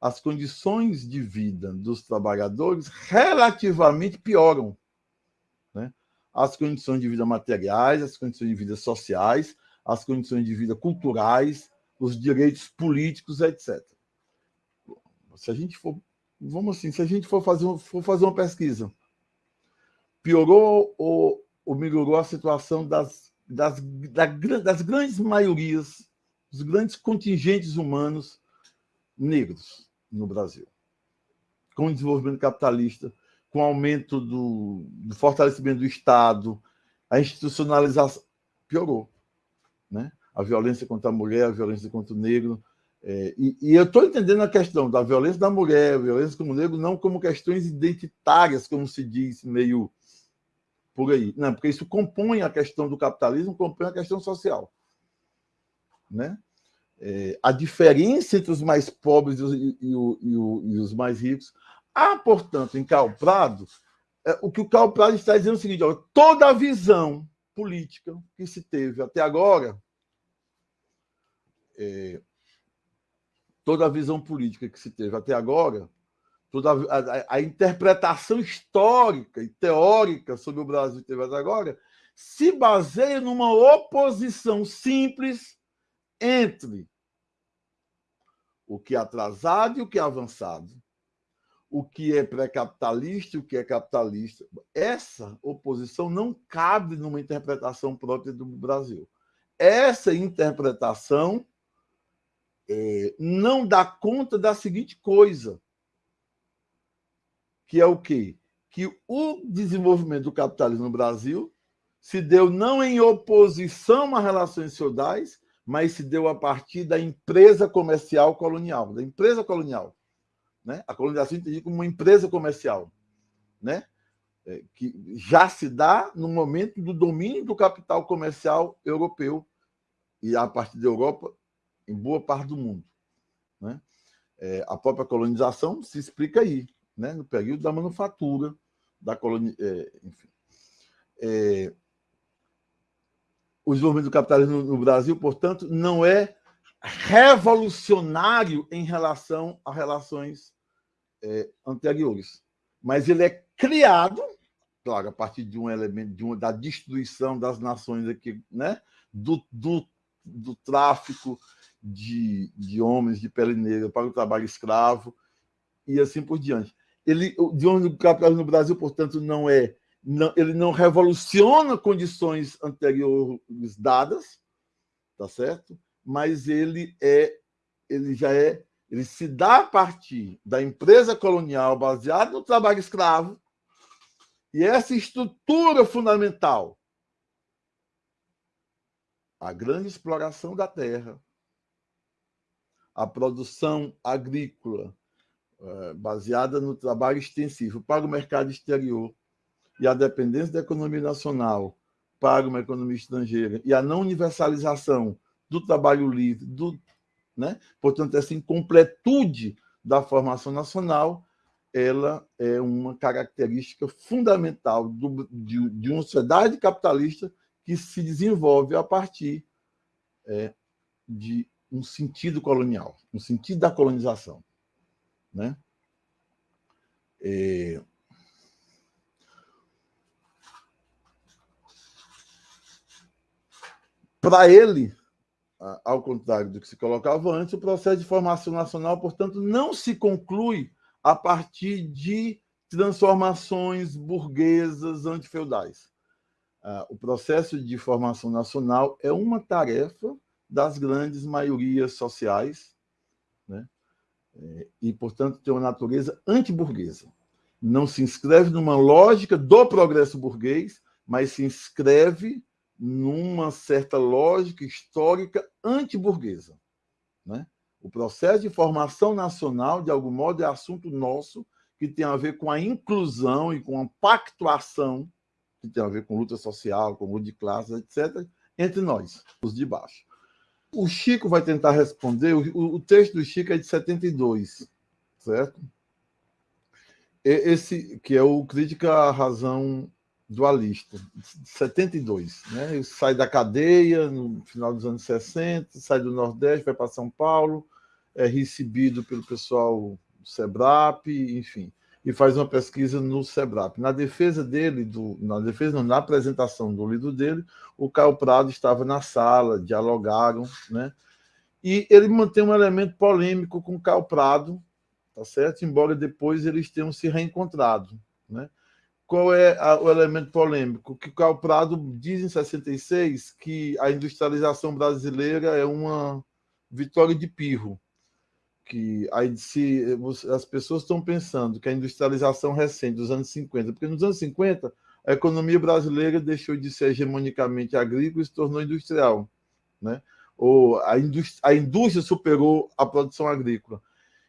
As condições de vida dos trabalhadores relativamente pioram. As condições de vida materiais, as condições de vida sociais, as condições de vida culturais, os direitos políticos, etc. Se a gente for, vamos assim, se a gente for fazer, for fazer uma pesquisa piorou ou, ou melhorou a situação das, das, das grandes maiorias, dos grandes contingentes humanos negros no Brasil. Com o desenvolvimento capitalista, com o aumento do, do fortalecimento do Estado, a institucionalização piorou. Né? A violência contra a mulher, a violência contra o negro. É, e, e, eu estou entendendo a questão da violência da mulher, violência como negro, não como questões identitárias, como se diz, meio por aí. Não, porque isso compõe a questão do capitalismo, compõe a questão social. Né? É, a diferença entre os mais pobres e, e, e, e, os mais ricos. Há, portanto, em Karl Prado, é, o que o Karl Prado está dizendo é o seguinte, toda a visão política que se teve até agora, é, toda a visão política que se teve até agora, toda a, a, a, interpretação histórica e teórica sobre o Brasil teve até agora, se baseia numa oposição simples entre o que é atrasado e o que é avançado, o que é pré-capitalista e o que é capitalista. Essa oposição não cabe numa interpretação própria do Brasil. Essa interpretação é, não dá conta da seguinte coisa: que é o quê? Que o desenvolvimento do capitalismo no Brasil se deu não em oposição a relações feudais, mas se deu a partir da empresa comercial colonial, da empresa colonial. Né? A colonização entendida como uma empresa comercial, né? É, que já se dá no momento do domínio do capital comercial europeu e a partir da Europa em boa parte do mundo. Né? É, a própria colonização se explica aí né, no período da manufatura, da colônia, é, enfim. É, o desenvolvimento do capitalismo no Brasil, portanto, não é revolucionário em relação a relações é, anteriores, mas ele é criado, claro, a partir de um elemento de uma, da destruição das nações aqui, né, do, do, do tráfico de, de homens de pele negra para o trabalho escravo e assim por diante. Ele, de onde o capitalismo no Brasil, portanto, não é, não, ele não revoluciona condições anteriores dadas, tá certo? Mas ele é, ele já é, ele se dá a partir da empresa colonial baseada no trabalho escravo e essa estrutura fundamental, a grande exploração da terra, a produção agrícola, é, baseada no trabalho extensivo para o mercado exterior e a dependência da economia nacional para uma economia estrangeira e a não universalização do trabalho livre, do, né? portanto, essa incompletude da formação nacional, ela é uma característica fundamental do, de, de uma sociedade capitalista que se desenvolve a partir é, de um sentido colonial, um sentido da colonização. Né? É... Para ele, ao contrário do que se colocava antes, o processo de formação nacional, portanto, não se conclui a partir de transformações burguesas antifeudais. Ah, o processo de formação nacional é uma tarefa das grandes maiorias sociais, né? É, e, portanto, tem uma natureza antiburguesa. Não se inscreve numa lógica do progresso burguês, mas se inscreve numa certa lógica histórica antiburguesa. Né? O processo de formação nacional, de algum modo, é assunto nosso, que tem a ver com a inclusão e com a pactuação, que tem a ver com luta social, com luta de classes, etc., entre nós, os de baixo. O Chico vai tentar responder, o, texto do Chico é de 72, certo? Esse que é o Crítica à Razão Dualista, de 72. Né? Sai da cadeia no final dos anos 60, sai do Nordeste, vai para São Paulo, é recebido pelo pessoal do SEBRAP, enfim, e faz uma pesquisa no SEBRAP. Na defesa dele, do, na defesa não, na apresentação do livro dele, o Caio Prado estava na sala, dialogaram, né? E ele mantém um elemento polêmico com o Caio Prado, tá certo? Embora depois eles tenham se reencontrado, né? Qual é a, o elemento polêmico? Que Caio Prado diz em 66 que a industrialização brasileira é uma vitória de pirro, que aí se as pessoas estão pensando que a industrialização recente dos anos 50, porque nos anos 50 a economia brasileira deixou de ser hegemonicamente agrícola e se tornou industrial, né? Ou a indústria, a indústria superou a produção agrícola.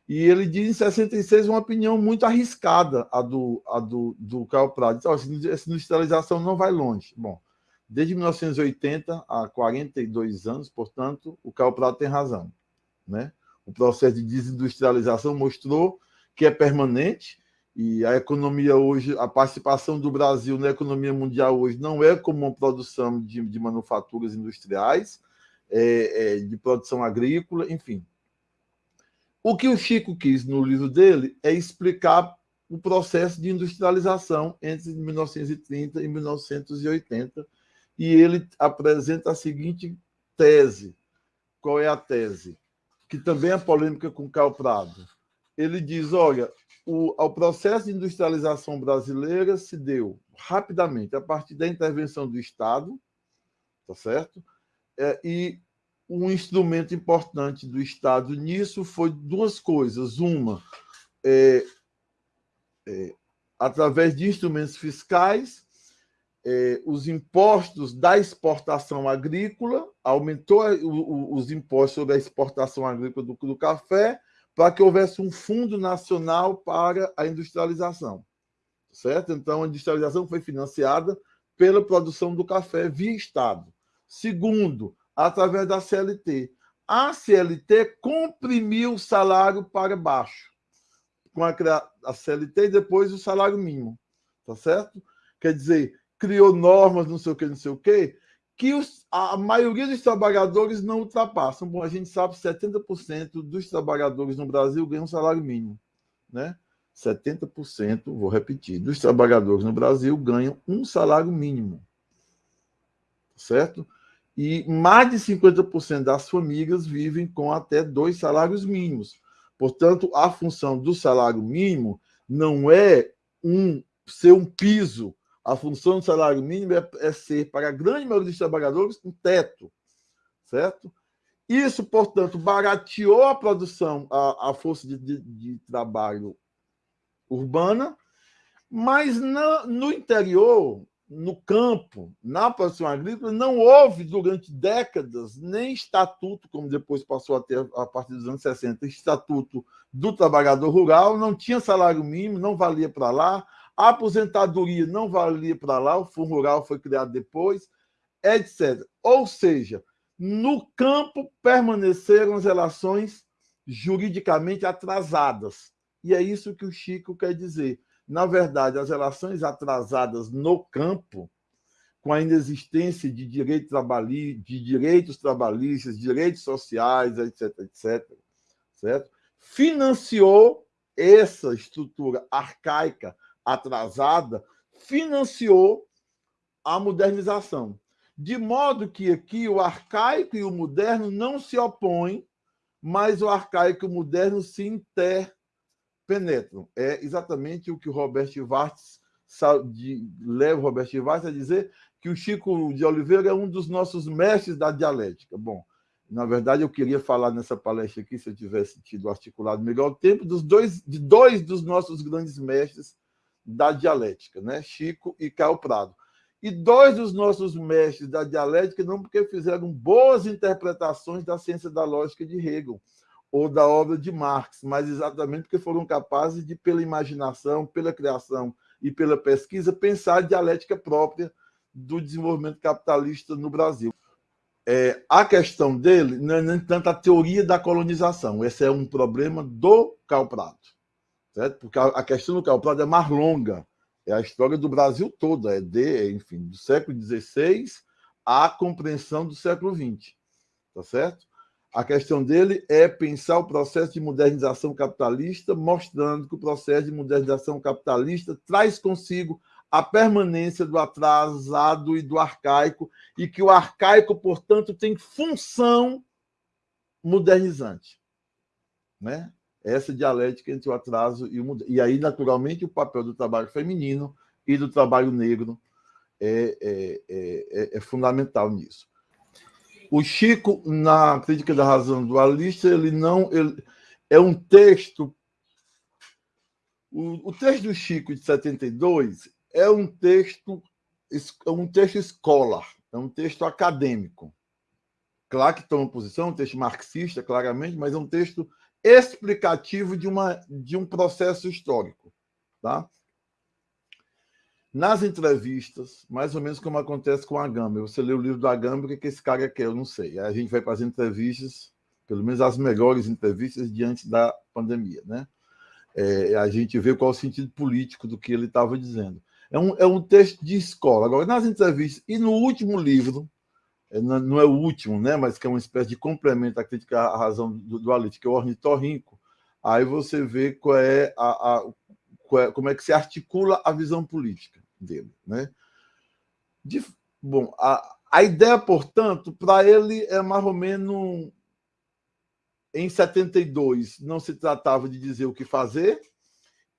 E ele diz em 66 uma opinião muito arriscada, a do, a do, do Carl Prado. Diz, essa industrialização não vai longe. Bom, desde 1980, há 42 anos, portanto, o Carl Prado tem razão. Né? O processo de desindustrialização mostrou que é permanente e a economia hoje, a participação do Brasil na economia mundial hoje não é como uma produção de, de manufaturas industriais, é, é, de produção agrícola, enfim. O que o Chico quis no livro dele é explicar o processo de industrialização entre 1930 e 1980, e ele apresenta a seguinte tese. Qual é a tese? que também é polêmica com Carl Prado. Ele diz, olha, o, o processo de industrialização brasileira se deu rapidamente a partir da intervenção do Estado, tá certo? É, e um instrumento importante do Estado nisso foi duas coisas. Uma, é, é, através de instrumentos fiscais, é, os impostos da exportação agrícola, aumentou o, os impostos sobre a exportação agrícola do, do café, para que houvesse um fundo nacional para a industrialização. Certo? Então, a industrialização foi financiada pela produção do café via Estado. Segundo, através da CLT. A CLT comprimiu o salário para baixo, com a, a CLT e depois o salário mínimo. Tá certo? Quer dizer, criou normas, não sei o que, não sei o que, que os, a maioria dos trabalhadores não ultrapassam. Bom, a gente sabe que 70% dos trabalhadores no Brasil ganham salário mínimo. Né? 70%, vou repetir, dos trabalhadores no Brasil ganham um salário mínimo. Certo? E mais de 50% das famílias vivem com até dois salários mínimos. Portanto, a função do salário mínimo não é um ser um piso a função do salário mínimo é, é ser, para a grande maioria dos trabalhadores, um teto, certo? Isso, portanto, barateou a produção, a, a força de, de, de, trabalho urbana, mas na, no interior, no campo, na produção agrícola, não houve durante décadas nem estatuto, como depois passou a ter a partir dos anos 60, estatuto do trabalhador rural, não tinha salário mínimo, não valia para lá, a aposentadoria não valia para lá, o Fundo Rural foi criado depois, etc. Ou seja, no campo permaneceram as relações juridicamente atrasadas. E é isso que o Chico quer dizer. Na verdade, as relações atrasadas no campo com a inexistência de, direito de direitos trabalhistas, direitos sociais, etc., etc., certo? financiou essa estrutura arcaica, atrasada, financiou a modernização. De modo que aqui o arcaico e o moderno não se opõem, mas o arcaico e o moderno se interpenetram. É exatamente o que o Robert Vartes leva o Robert Vartes a dizer que o Chico de Oliveira é um dos nossos mestres da dialética. Bom, na verdade, eu queria falar nessa palestra aqui, se eu tivesse tido articulado melhor o tempo, dos dois, de dois dos nossos grandes mestres da dialética, né? Chico e Caio Prado. E dois dos nossos mestres da dialética, não porque fizeram boas interpretações da ciência da lógica de Hegel ou da obra de Marx, mas exatamente porque foram capazes de, pela imaginação, pela criação e pela pesquisa, pensar a dialética própria do desenvolvimento capitalista no Brasil. É, a questão dele não é nem tanto a teoria da colonização, esse é um problema do Calprado, certo? porque a, a questão do Calprado é mais longa, é a história do Brasil todo, é de, enfim, do século XVI à compreensão do século XX, tá certo? A questão dele é pensar o processo de modernização capitalista, mostrando que o processo de modernização capitalista traz consigo a permanência do atrasado e do arcaico, e que o arcaico, portanto, tem função modernizante. Né? essa dialética entre o atraso e o moderno. E aí, naturalmente, o papel do trabalho feminino e do trabalho negro é, é, é, é fundamental nisso. O Chico, na Crítica da Razão Dualista, ele não. Ele, é um texto. O, o texto do Chico de 72 é um texto, é um texto escolar, é um texto acadêmico. Claro que toma posição, um texto marxista, claramente, mas é um texto explicativo de, uma, de um processo histórico. Tá? Nas entrevistas, mais ou menos como acontece com a Gâmbia, você lê o livro da Gâmbia, o que, que esse cara quer, eu não sei. Aí a gente vai para as entrevistas, pelo menos as melhores entrevistas diante da pandemia. Né? É, a gente vê qual é o sentido político do que ele estava dizendo. É um, é um texto de escola. Agora, nas entrevistas, e no último livro, é, não é o último, né, mas que é uma espécie de complemento à crítica à razão do, do que é o ornitorrinco, aí você vê qual é a, a qual é, como é que se articula a visão política dele. Né? De, bom, a, a ideia, portanto, para ele é mais ou menos em 72 não se tratava de dizer o que fazer,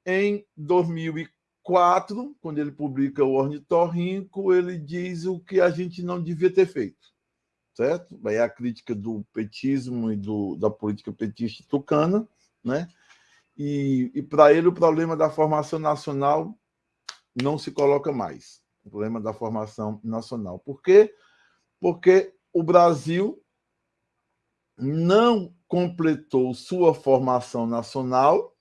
em 2004, quando ele publica o Ornitorrinco, ele diz o que a gente não devia ter feito certo? Aí a crítica do petismo e do, da política petista tucana, né? E, e para ele o problema da formação nacional não se coloca mais. O problema da formação nacional. Por quê? Porque o Brasil não completou sua formação nacional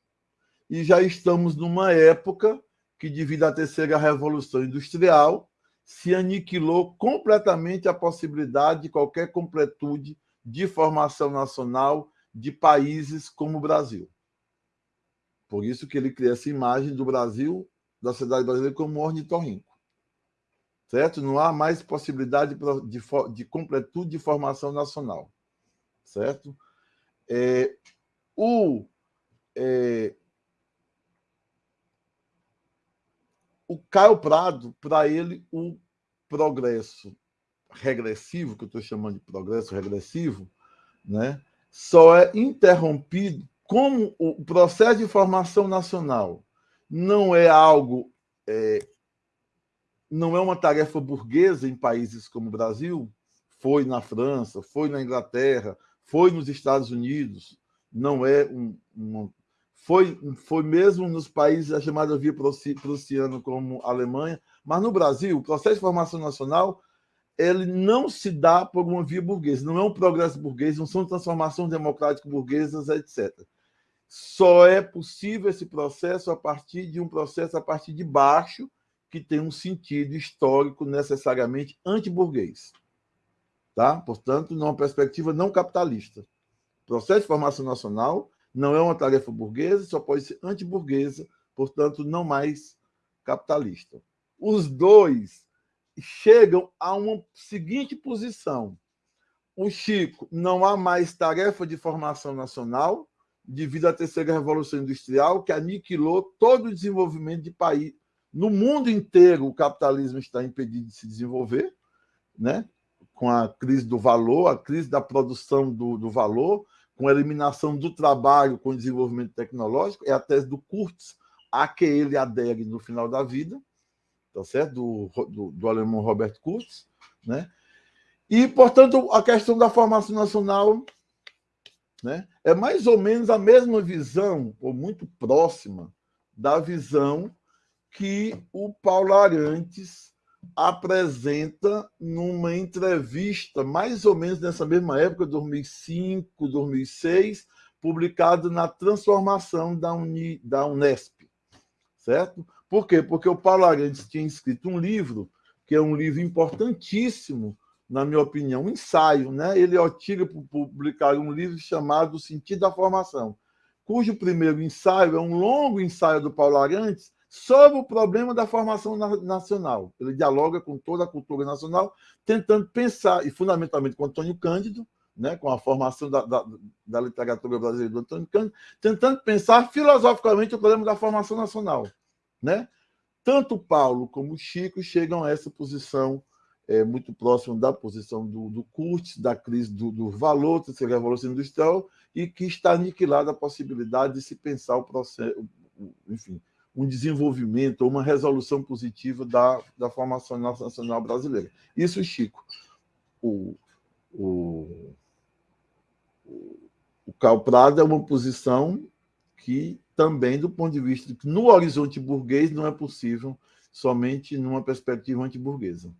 e já estamos numa época que, devido à terceira revolução industrial, se aniquilou completamente a possibilidade de qualquer completude de formação nacional de países como o Brasil. Por isso que ele cria essa imagem do Brasil, da sociedade brasileira, como ornitorrinco. Certo? Não há mais possibilidade de, de completude de formação nacional. Certo? É, o, é, o Caio Prado, para ele, o progresso regressivo, que eu estou chamando de progresso regressivo, né, só é interrompido como o processo de formação nacional não é algo, é, não é uma tarefa burguesa em países como o Brasil, foi na França, foi na Inglaterra, foi nos Estados Unidos, não é um, uma foi, foi mesmo nos países da chamada via prussiana, como a Alemanha, mas no Brasil, o processo de formação nacional ele não se dá por uma via burguesa, não é um progresso burguês, não são transformações democráticas burguesas, etc. Só é possível esse processo a partir de um processo a partir de baixo, que tem um sentido histórico necessariamente antiburguês. Tá? Portanto, numa perspectiva não capitalista. processo de formação nacional não é uma tarefa burguesa, só pode ser antiburguesa, portanto, não mais capitalista. Os dois chegam a uma seguinte posição. O Chico, não há mais tarefa de formação nacional, devido à terceira revolução industrial, que aniquilou todo o desenvolvimento de país. No mundo inteiro, o capitalismo está impedido de se desenvolver, né? com a crise do valor, a crise da produção do, do valor, com a eliminação do trabalho com o desenvolvimento tecnológico, é a tese do Kurtz, a que ele adere no final da vida, tá certo? Do, do, do alemão Robert Kurtz, né? E, portanto, a questão da formação nacional né, é mais ou menos a mesma visão, ou muito próxima, da visão que o Paulo Arantes apresenta numa entrevista, mais ou menos nessa mesma época, 2005, 2006, publicado na Transformação da, Uni, da Unesp, certo? Por quê? Porque o Paulo Arantes tinha escrito um livro, que é um livro importantíssimo, na minha opinião, um ensaio, né? Ele para publicar um livro chamado O Sentido da Formação, cujo primeiro ensaio é um longo ensaio do Paulo Arantes sobre o problema da formação nacional. Ele dialoga com toda a cultura nacional, tentando pensar, e fundamentalmente com Antônio Cândido, né, com a formação da, da, da literatura brasileira do Antônio Cândido, tentando pensar filosoficamente o problema da formação nacional. Né? Tanto Paulo como Chico chegam a essa posição é, muito próxima da posição do, do da crise do, do valor, da revolução industrial, e que está aniquilada a possibilidade de se pensar o processo, enfim, um desenvolvimento ou uma resolução positiva da, da formação nacional brasileira. Isso, Chico. O, o, o Prado é uma posição que também, do ponto de vista de que no horizonte burguês não é possível somente numa perspectiva antiburguesa.